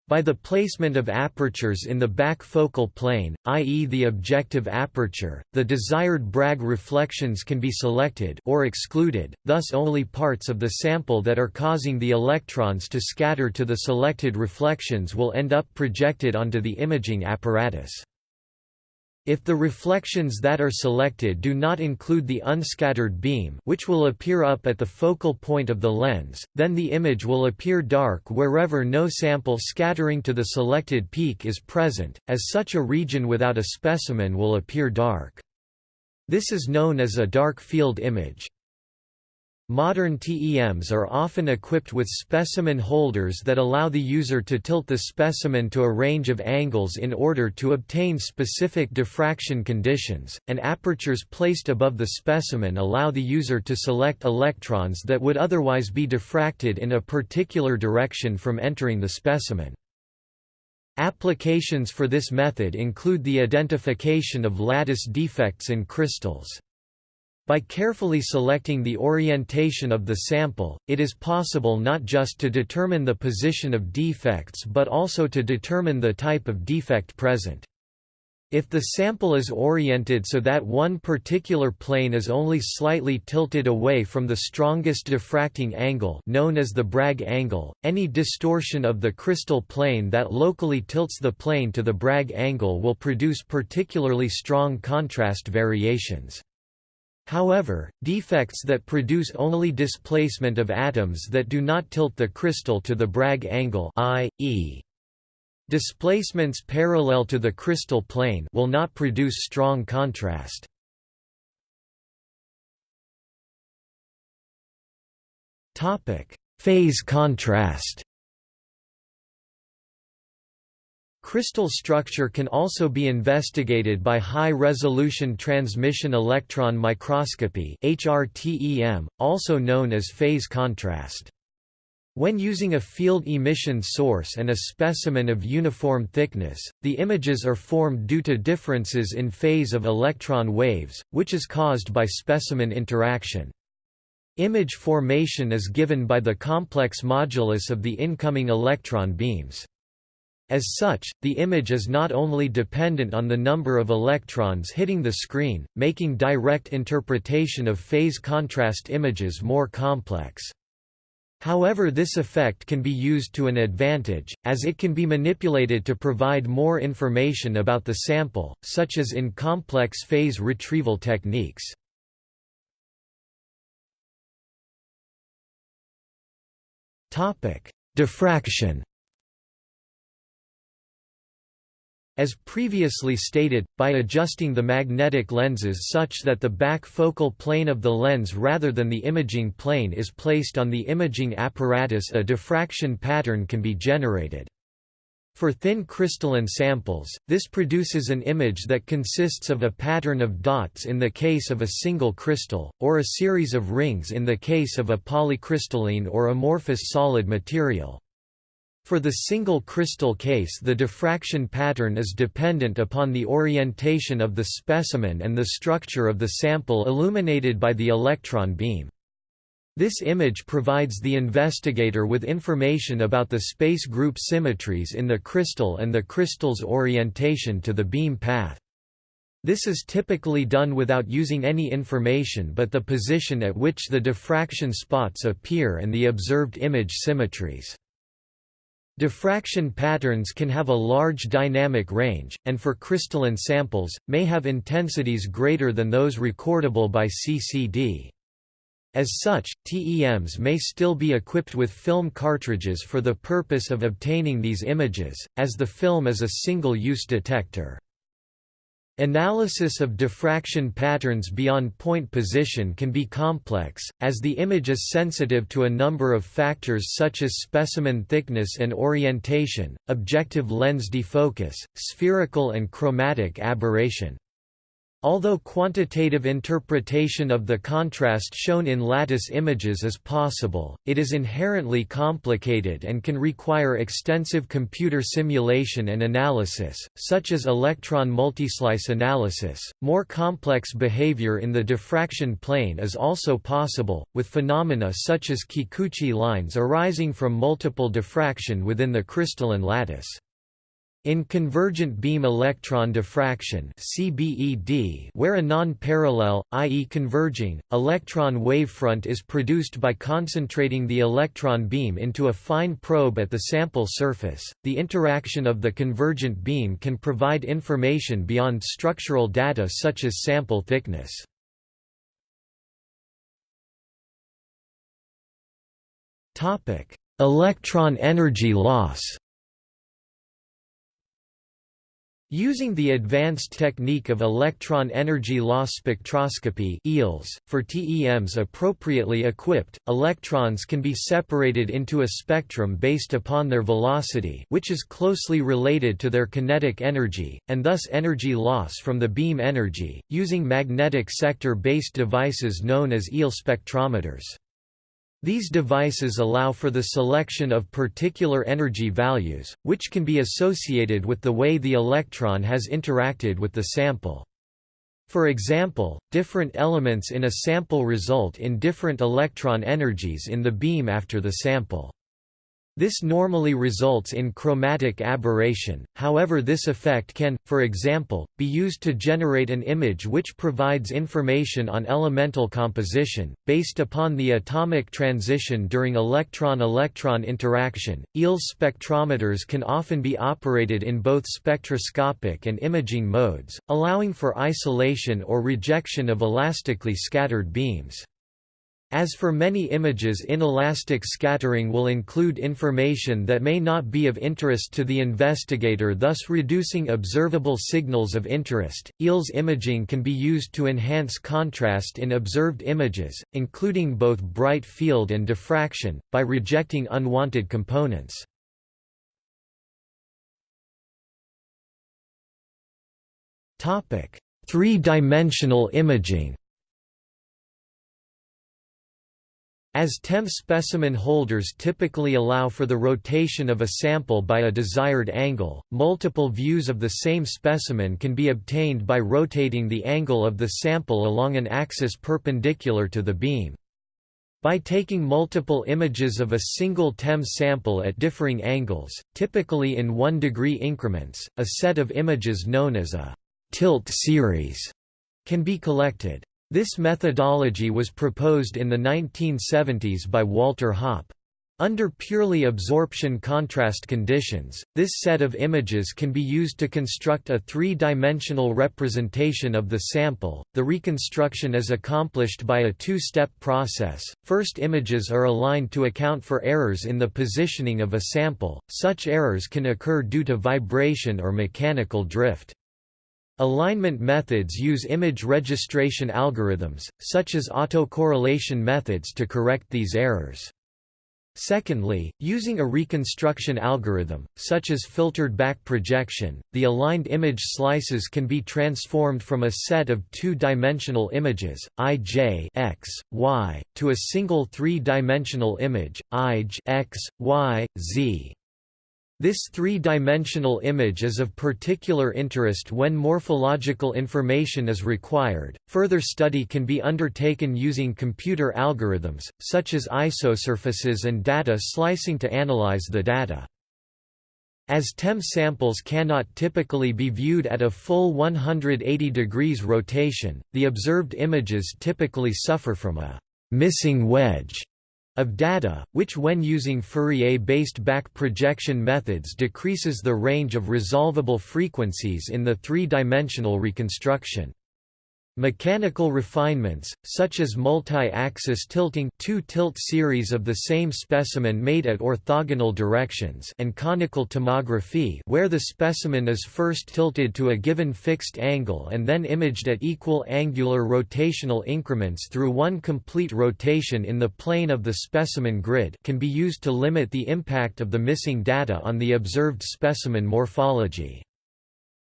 A: By the placement of apertures in the back focal plane, i.e. the objective aperture, the desired Bragg reflections can be selected or excluded, thus only parts of the sample that are causing the electrons to scatter to the selected reflections will end up projected onto the imaging apparatus. If the reflections that are selected do not include the unscattered beam which will appear up at the focal point of the lens, then the image will appear dark wherever no sample scattering to the selected peak is present, as such a region without a specimen will appear dark. This is known as a dark field image. Modern TEMs are often equipped with specimen holders that allow the user to tilt the specimen to a range of angles in order to obtain specific diffraction conditions, and apertures placed above the specimen allow the user to select electrons that would otherwise be diffracted in a particular direction from entering the specimen. Applications for this method include the identification of lattice defects in crystals. By carefully selecting the orientation of the sample, it is possible not just to determine the position of defects but also to determine the type of defect present. If the sample is oriented so that one particular plane is only slightly tilted away from the strongest diffracting angle known as the Bragg angle, any distortion of the crystal plane that locally tilts the plane to the Bragg angle will produce particularly strong contrast variations. However, defects that produce only displacement of atoms that do not tilt the crystal to the Bragg angle i.e. displacements parallel to the crystal plane will not produce strong contrast. Topic: Phase contrast Crystal structure can also be investigated by high-resolution transmission electron microscopy also known as phase contrast. When using a field emission source and a specimen of uniform thickness, the images are formed due to differences in phase of electron waves, which is caused by specimen interaction. Image formation is given by the complex modulus of the incoming electron beams. As such, the image is not only dependent on the number of electrons hitting the screen, making direct interpretation of phase contrast images more complex. However this effect can be used to an advantage, as it can be manipulated to provide more information about the sample, such as in complex phase retrieval techniques. Diffraction As previously stated, by adjusting the magnetic lenses such that the back focal plane of the lens rather than the imaging plane is placed on the imaging apparatus a diffraction pattern can be generated. For thin crystalline samples, this produces an image that consists of a pattern of dots in the case of a single crystal, or a series of rings in the case of a polycrystalline or amorphous solid material. For the single crystal case the diffraction pattern is dependent upon the orientation of the specimen and the structure of the sample illuminated by the electron beam. This image provides the investigator with information about the space group symmetries in the crystal and the crystal's orientation to the beam path. This is typically done without using any information but the position at which the diffraction spots appear and the observed image symmetries. Diffraction patterns can have a large dynamic range, and for crystalline samples, may have intensities greater than those recordable by CCD. As such, TEMs may still be equipped with film cartridges for the purpose of obtaining these images, as the film is a single-use detector. Analysis of diffraction patterns beyond point position can be complex, as the image is sensitive to a number of factors such as specimen thickness and orientation, objective lens defocus, spherical and chromatic aberration. Although quantitative interpretation of the contrast shown in lattice images is possible, it is inherently complicated and can require extensive computer simulation and analysis, such as electron multislice analysis. More complex behavior in the diffraction plane is also possible, with phenomena such as Kikuchi lines arising from multiple diffraction within the crystalline lattice. In convergent beam electron diffraction (CBED), where a non-parallel, i.e. converging, electron wavefront is produced by concentrating the electron beam into a fine probe at the sample surface, the interaction of the convergent beam can provide information beyond structural data such as sample thickness. Electron energy loss Using the advanced technique of electron energy loss spectroscopy (EELS), for TEMs appropriately equipped, electrons can be separated into a spectrum based upon their velocity which is closely related to their kinetic energy, and thus energy loss from the beam energy, using magnetic sector-based devices known as EELS spectrometers. These devices allow for the selection of particular energy values, which can be associated with the way the electron has interacted with the sample. For example, different elements in a sample result in different electron energies in the beam after the sample. This normally results in chromatic aberration, however this effect can, for example, be used to generate an image which provides information on elemental composition, based upon the atomic transition during electron-electron interaction. EELS spectrometers can often be operated in both spectroscopic and imaging modes, allowing for isolation or rejection of elastically scattered beams. As for many images inelastic scattering will include information that may not be of interest to the investigator thus reducing observable signals of interest. EELS imaging can be used to enhance contrast in observed images, including both bright field and diffraction, by rejecting unwanted components. Three-dimensional imaging As TEM specimen holders typically allow for the rotation of a sample by a desired angle, multiple views of the same specimen can be obtained by rotating the angle of the sample along an axis perpendicular to the beam. By taking multiple images of a single TEM sample at differing angles, typically in 1 degree increments, a set of images known as a tilt series can be collected. This methodology was proposed in the 1970s by Walter Hoppe. Under purely absorption contrast conditions, this set of images can be used to construct a three-dimensional representation of the sample. The reconstruction is accomplished by a two-step process. First images are aligned to account for errors in the positioning of a sample. Such errors can occur due to vibration or mechanical drift. Alignment methods use image registration algorithms, such as autocorrelation methods to correct these errors. Secondly, using a reconstruction algorithm, such as filtered back projection, the aligned image slices can be transformed from a set of two-dimensional images, ij x, y, to a single three-dimensional image, ij x, y, z. This three-dimensional image is of particular interest when morphological information is required. Further study can be undertaken using computer algorithms, such as isosurfaces and data slicing to analyze the data. As TEM samples cannot typically be viewed at a full 180 degrees rotation, the observed images typically suffer from a missing wedge of data, which when using Fourier-based back projection methods decreases the range of resolvable frequencies in the three-dimensional reconstruction. Mechanical refinements, such as multi-axis tilting two tilt series of the same specimen made at orthogonal directions and conical tomography where the specimen is first tilted to a given fixed angle and then imaged at equal angular rotational increments through one complete rotation in the plane of the specimen grid can be used to limit the impact of the missing data on the observed specimen morphology.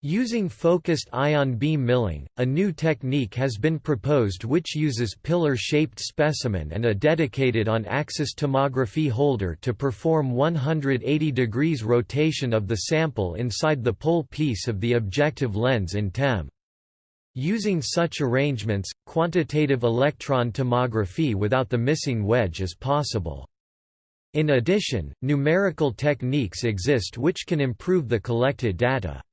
A: Using focused ion beam milling, a new technique has been proposed which uses pillar-shaped specimen and a dedicated on-axis tomography holder to perform 180 degrees rotation of the sample inside the pole piece of the objective lens in TEM. Using such arrangements, quantitative electron tomography without the missing wedge is possible. In addition, numerical techniques exist which can improve the collected data.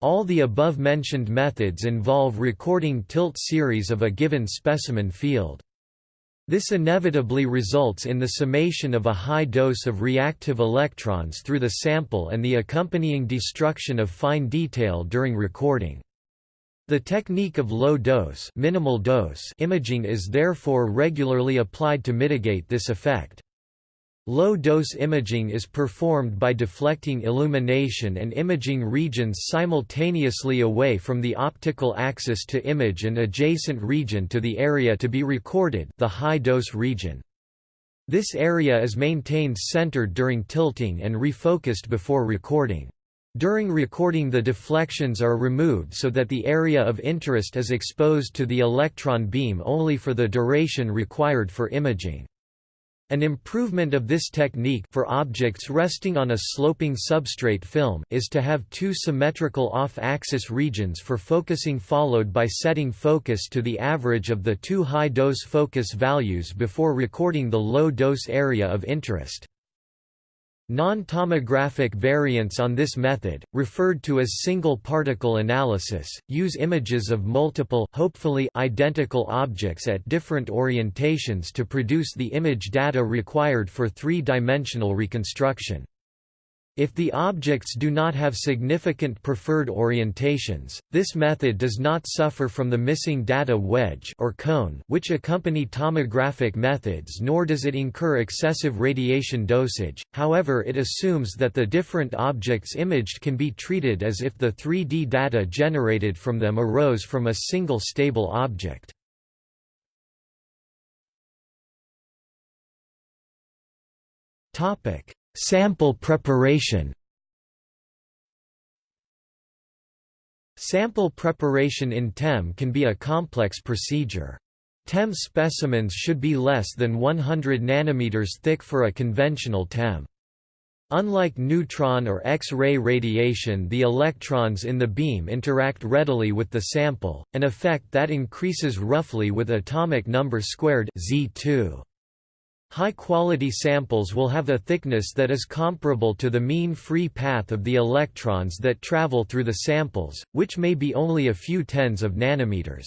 A: All the above-mentioned methods involve recording tilt series of a given specimen field. This inevitably results in the summation of a high dose of reactive electrons through the sample and the accompanying destruction of fine detail during recording. The technique of low dose, minimal dose imaging is therefore regularly applied to mitigate this effect. Low-dose imaging is performed by deflecting illumination and imaging regions simultaneously away from the optical axis to image an adjacent region to the area to be recorded the high-dose region. This area is maintained centered during tilting and refocused before recording. During recording the deflections are removed so that the area of interest is exposed to the electron beam only for the duration required for imaging. An improvement of this technique for objects resting on a sloping substrate film is to have two symmetrical off-axis regions for focusing followed by setting focus to the average of the two high-dose focus values before recording the low-dose area of interest. Non-tomographic variants on this method, referred to as single particle analysis, use images of multiple hopefully identical objects at different orientations to produce the image data required for three-dimensional reconstruction. If the objects do not have significant preferred orientations, this method does not suffer from the missing data wedge or cone which accompany tomographic methods nor does it incur excessive radiation dosage, however it assumes that the different objects imaged can be treated as if the 3D data generated from them arose from a single stable object. Topic Sample preparation Sample preparation in TEM can be a complex procedure. TEM specimens should be less than 100 nanometers thick for a conventional TEM. Unlike neutron or X-ray radiation the electrons in the beam interact readily with the sample, an effect that increases roughly with atomic number squared Z2. High-quality samples will have a thickness that is comparable to the mean free path of the electrons that travel through the samples, which may be only a few tens of nanometers.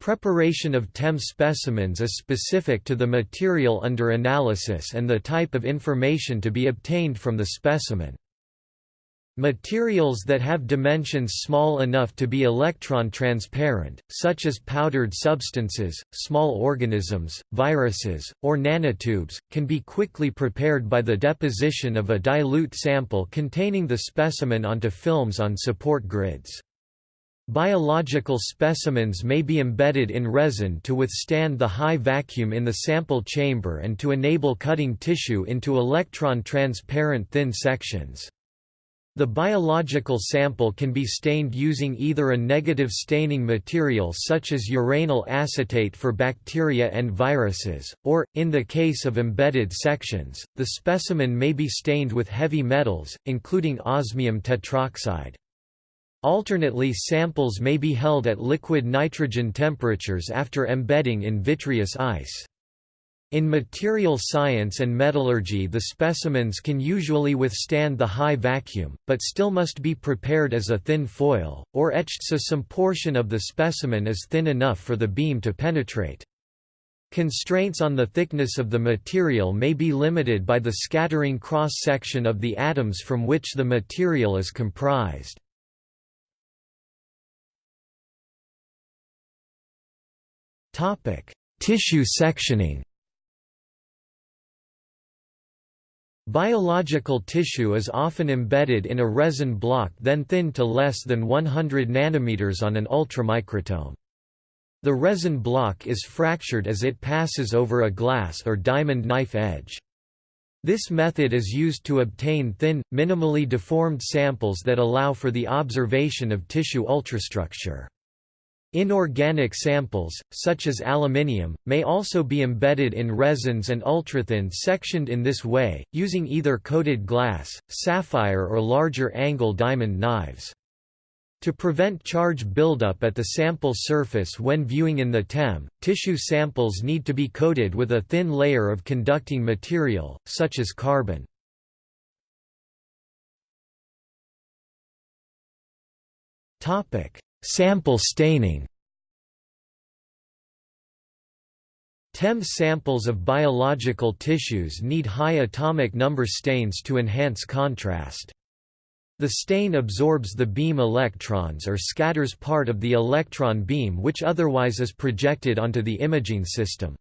A: Preparation of TEM specimens is specific to the material under analysis and the type of information to be obtained from the specimen. Materials that have dimensions small enough to be electron transparent, such as powdered substances, small organisms, viruses, or nanotubes, can be quickly prepared by the deposition of a dilute sample containing the specimen onto films on support grids. Biological specimens may be embedded in resin to withstand the high vacuum in the sample chamber and to enable cutting tissue into electron transparent thin sections. The biological sample can be stained using either a negative staining material such as uranyl acetate for bacteria and viruses, or, in the case of embedded sections, the specimen may be stained with heavy metals, including osmium tetroxide. Alternately samples may be held at liquid nitrogen temperatures after embedding in vitreous ice. In material science and metallurgy the specimens can usually withstand the high vacuum, but still must be prepared as a thin foil, or etched so some portion of the specimen is thin enough for the beam to penetrate. Constraints on the thickness of the material may be limited by the scattering cross-section of the atoms from which the material is comprised. Tissue sectioning Biological tissue is often embedded in a resin block then thinned to less than 100 nanometers on an ultramicrotome. The resin block is fractured as it passes over a glass or diamond knife edge. This method is used to obtain thin, minimally deformed samples that allow for the observation of tissue ultrastructure. Inorganic samples, such as aluminium, may also be embedded in resins and ultrathin sectioned in this way, using either coated glass, sapphire or larger angle diamond knives. To prevent charge buildup at the sample surface when viewing in the TEM, tissue samples need to be coated with a thin layer of conducting material, such as carbon. Topic: Sample staining TEM samples of biological tissues need high atomic number stains to enhance contrast. The stain absorbs the beam electrons or scatters part of the electron beam which otherwise is projected onto the imaging system.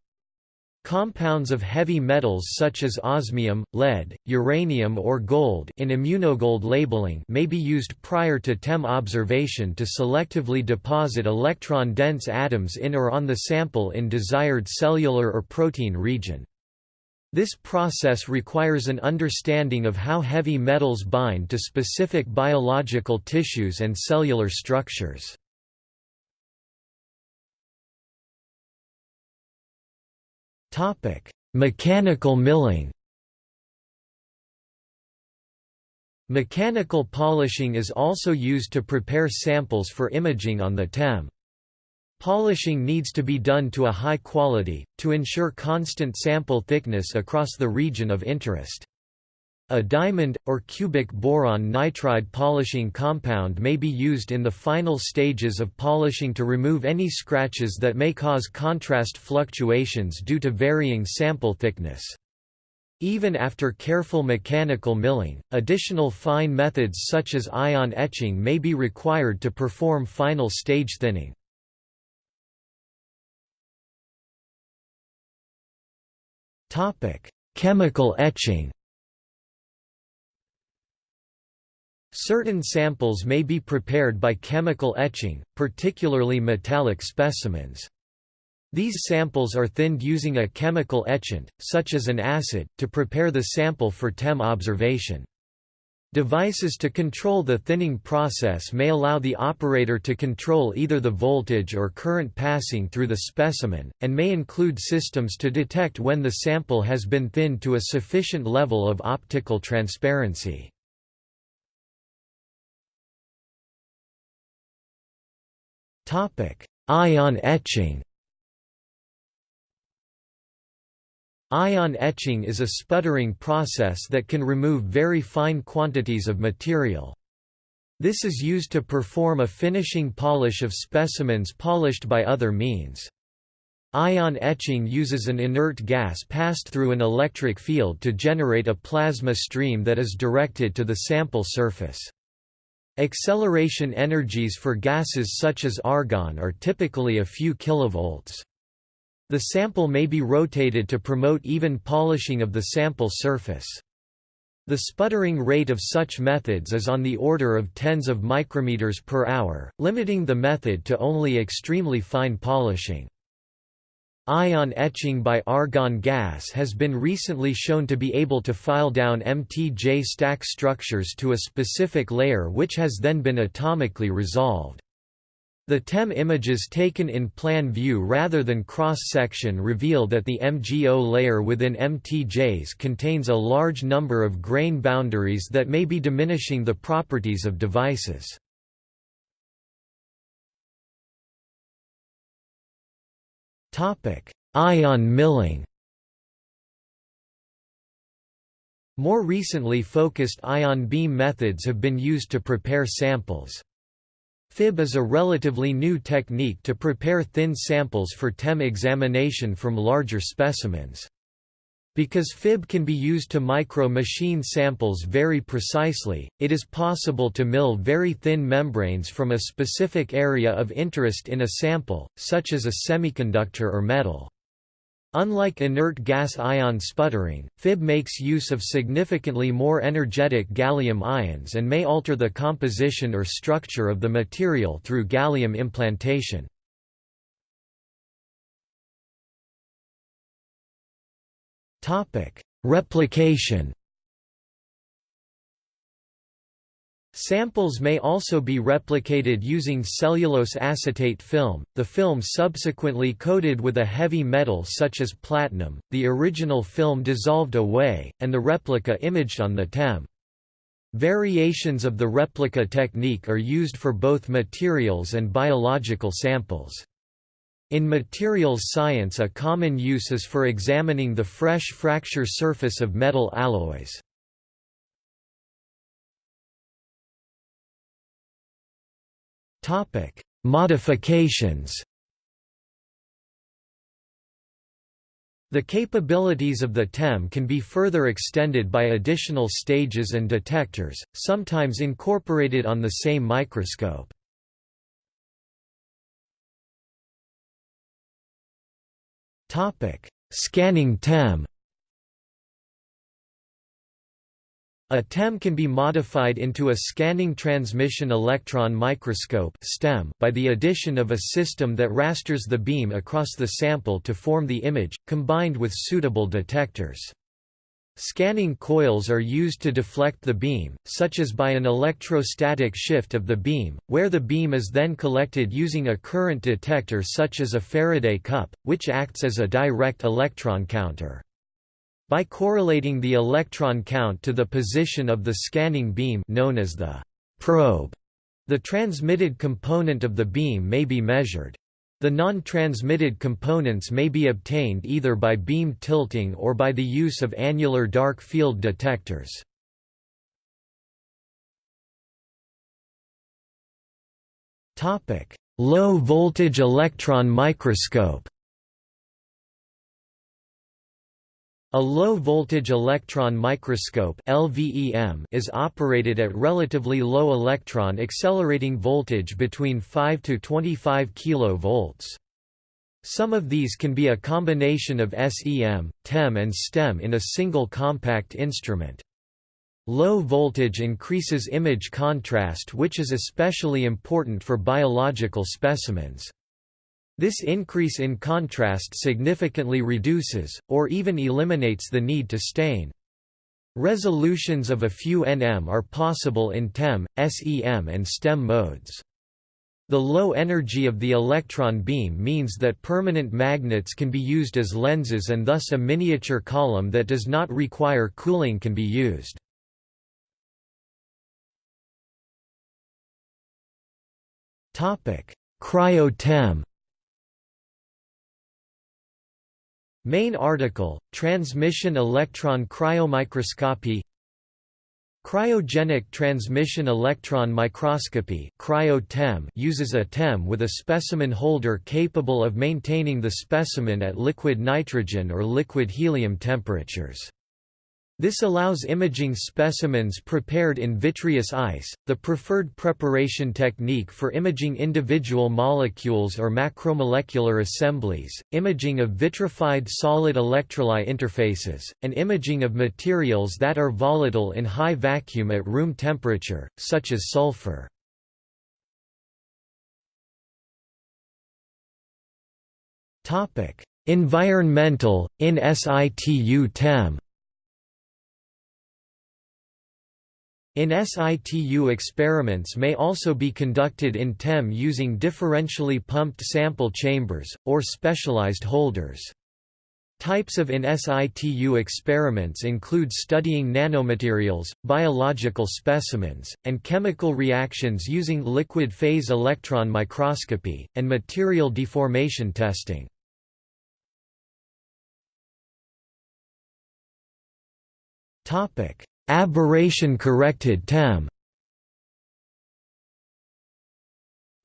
A: Compounds of heavy metals such as osmium, lead, uranium or gold in immunogold labeling may be used prior to TEM observation to selectively deposit electron-dense atoms in or on the sample in desired cellular or protein region. This process requires an understanding of how heavy metals bind to specific biological tissues and cellular structures.
B: Topic: Mechanical milling.
A: Mechanical polishing is also used to prepare samples for imaging on the TEM. Polishing needs to be done to a high quality, to ensure constant sample thickness across the region of interest. A diamond, or cubic boron nitride polishing compound may be used in the final stages of polishing to remove any scratches that may cause contrast fluctuations due to varying sample thickness. Even after careful mechanical milling, additional fine methods such as ion etching may be required to perform final stage thinning. Chemical etching Certain samples may be prepared by chemical etching, particularly metallic specimens. These samples are thinned using a chemical etchant, such as an acid, to prepare the sample for TEM observation. Devices to control the thinning process may allow the operator to control either the voltage or current passing through the specimen, and may include systems to detect when the sample has been thinned to a sufficient level of optical transparency. Ion etching Ion etching is a sputtering process that can remove very fine quantities of material. This is used to perform a finishing polish of specimens polished by other means. Ion etching uses an inert gas passed through an electric field to generate a plasma stream that is directed to the sample surface. Acceleration energies for gases such as argon are typically a few kilovolts. The sample may be rotated to promote even polishing of the sample surface. The sputtering rate of such methods is on the order of tens of micrometers per hour, limiting the method to only extremely fine polishing. Ion etching by argon gas has been recently shown to be able to file down MTJ stack structures to a specific layer which has then been atomically resolved. The TEM images taken in plan view rather than cross-section reveal that the MGO layer within MTJs contains a large number of grain boundaries that may be diminishing the properties of devices. Ion milling More recently focused ion beam methods have been used to prepare samples. FIB is a relatively new technique to prepare thin samples for TEM examination from larger specimens. Because FIB can be used to micro-machine samples very precisely, it is possible to mill very thin membranes from a specific area of interest in a sample, such as a semiconductor or metal. Unlike inert gas ion sputtering, FIB makes use of significantly more energetic gallium ions and may alter the composition or structure of the material through gallium implantation. Replication Samples may also be replicated using cellulose acetate film, the film subsequently coated with a heavy metal such as platinum, the original film dissolved away, and the replica imaged on the TEM. Variations of the replica technique are used for both materials and biological samples. In materials science a common use is for examining the fresh fracture surface of metal alloys. Modifications. The capabilities of the TEM can be further extended by additional stages and detectors, sometimes incorporated on the same microscope. Scanning TEM A TEM can be modified into a scanning transmission electron microscope (STEM) by the addition of a system that rasters the beam across the sample to form the image, combined with suitable detectors. Scanning coils are used to deflect the beam, such as by an electrostatic shift of the beam, where the beam is then collected using a current detector such as a Faraday cup, which acts as a direct electron counter. By correlating the electron count to the position of the scanning beam known as the probe, the transmitted component of the beam may be measured. The non-transmitted components may be obtained either by beam tilting or by the use of annular dark field detectors. Low voltage electron microscope A low-voltage electron microscope (LVEM) is operated at relatively low electron accelerating voltage between 5 to 25 kV. Some of these can be a combination of SEM, TEM and STEM in a single compact instrument. Low voltage increases image contrast which is especially important for biological specimens. This increase in contrast significantly reduces, or even eliminates the need to stain. Resolutions of a few nm are possible in TEM, SEM and STEM modes. The low energy of the electron beam means that permanent magnets can be used as lenses and thus a miniature column that does not require cooling can be used. Cryo-TEM Main article, Transmission electron cryomicroscopy Cryogenic transmission electron microscopy uses a TEM with a specimen holder capable of maintaining the specimen at liquid nitrogen or liquid helium temperatures. This allows imaging specimens prepared in vitreous ice, the preferred preparation technique for imaging individual molecules or macromolecular assemblies, imaging of vitrified solid electrolyte interfaces, and imaging of materials that are volatile in high vacuum at room temperature, such as sulfur. Environmental, in situ In situ experiments may also be conducted in TEM using differentially pumped sample chambers, or specialized holders. Types of in situ experiments include studying nanomaterials, biological specimens, and chemical reactions using liquid phase electron microscopy, and material deformation testing. Topic: Aberration-corrected TEM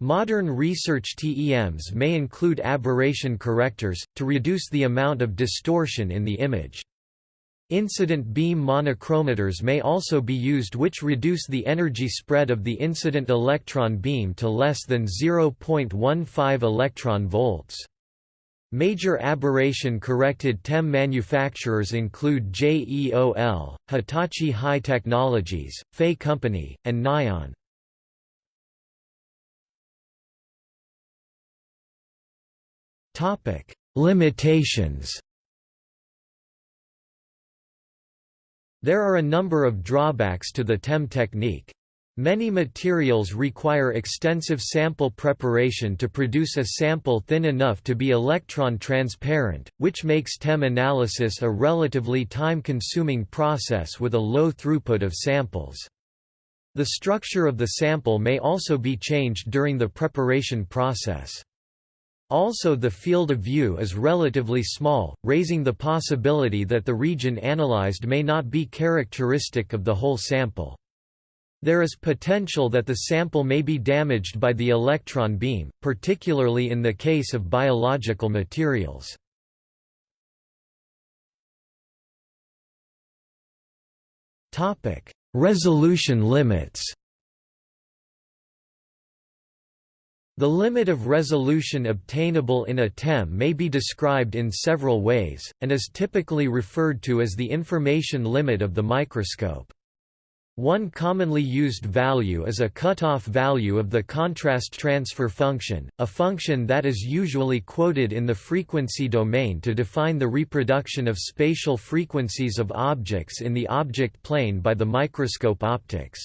A: Modern research TEMs may include aberration correctors, to reduce the amount of distortion in the image. Incident beam monochromators may also be used which reduce the energy spread of the incident electron beam to less than 0.15 electron volts. Major aberration-corrected TEM manufacturers include JEOL, Hitachi High Technologies, FEI Company, and Nion. Limitations There are a number of drawbacks to the TEM technique. Many materials require extensive sample preparation to produce a sample thin enough to be electron transparent, which makes TEM analysis a relatively time-consuming process with a low throughput of samples. The structure of the sample may also be changed during the preparation process. Also the field of view is relatively small, raising the possibility that the region analyzed may not be characteristic of the whole sample. There is potential that the sample may be damaged by the electron beam, particularly in the case of biological materials. Resolution limits The limit of resolution obtainable in a TEM may be described in several ways, and is typically referred to as the information limit of the microscope. One commonly used value is a cutoff value of the contrast transfer function, a function that is usually quoted in the frequency domain to define the reproduction of spatial frequencies of objects in the object plane by the microscope optics.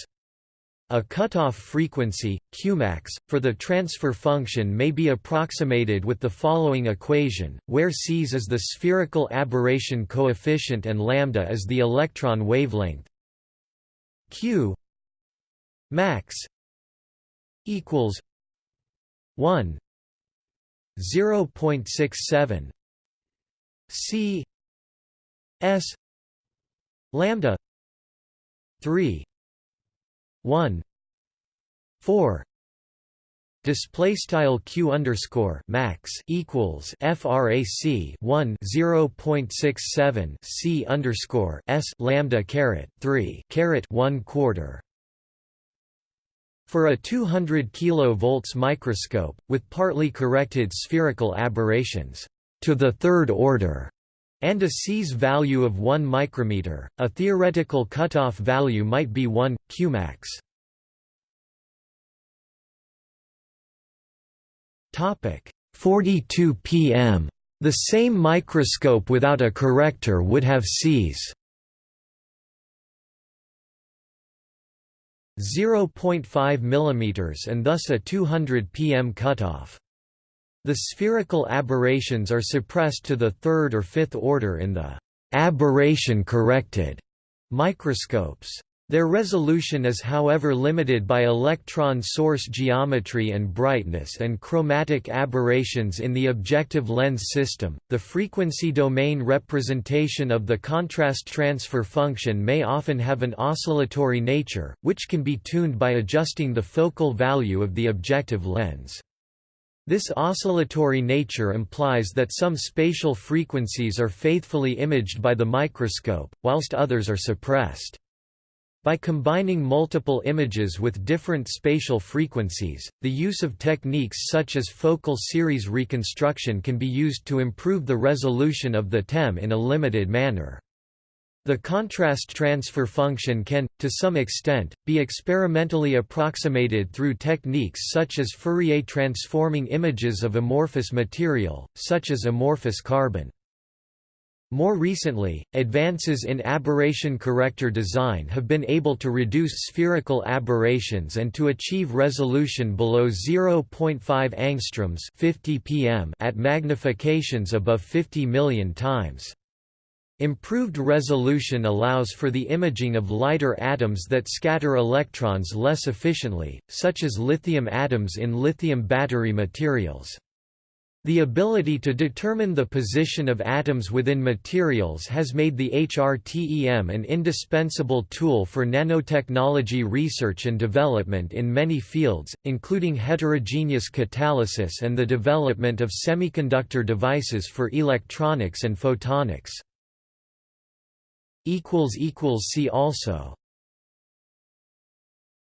A: A cutoff frequency, Qmax, for the transfer function may be approximated with the following equation, where Cs is the spherical aberration coefficient and lambda is the electron wavelength, q max equals 1 0.67 c s lambda 3 1 4 display style q underscore max equals frac 1 0.67 c underscore s lambda caret 3 caret 1 quarter for a 200 kV microscope, with partly corrected spherical aberrations to the third order, and a C's value of 1 micrometer, a theoretical cutoff value might be 1, Qmax. 42 pm. The same microscope without a corrector would have Cs 0.5 mm and thus a 200 pm cutoff. The spherical aberrations are suppressed to the third or fifth order in the aberration-corrected microscopes. Their resolution is however limited by electron source geometry and brightness and chromatic aberrations in the objective lens system. The frequency domain representation of the contrast transfer function may often have an oscillatory nature, which can be tuned by adjusting the focal value of the objective lens. This oscillatory nature implies that some spatial frequencies are faithfully imaged by the microscope, whilst others are suppressed. By combining multiple images with different spatial frequencies, the use of techniques such as focal series reconstruction can be used to improve the resolution of the TEM in a limited manner. The contrast transfer function can, to some extent, be experimentally approximated through techniques such as Fourier transforming images of amorphous material, such as amorphous carbon. More recently, advances in aberration corrector design have been able to reduce spherical aberrations and to achieve resolution below 0.5 angstroms 50 pm at magnifications above 50 million times. Improved resolution allows for the imaging of lighter atoms that scatter electrons less efficiently, such as lithium atoms in lithium battery materials. The ability to determine the position of atoms within materials has made the HRTEM an indispensable tool for nanotechnology research and development in many fields, including heterogeneous catalysis and the development of semiconductor devices for electronics and photonics. See also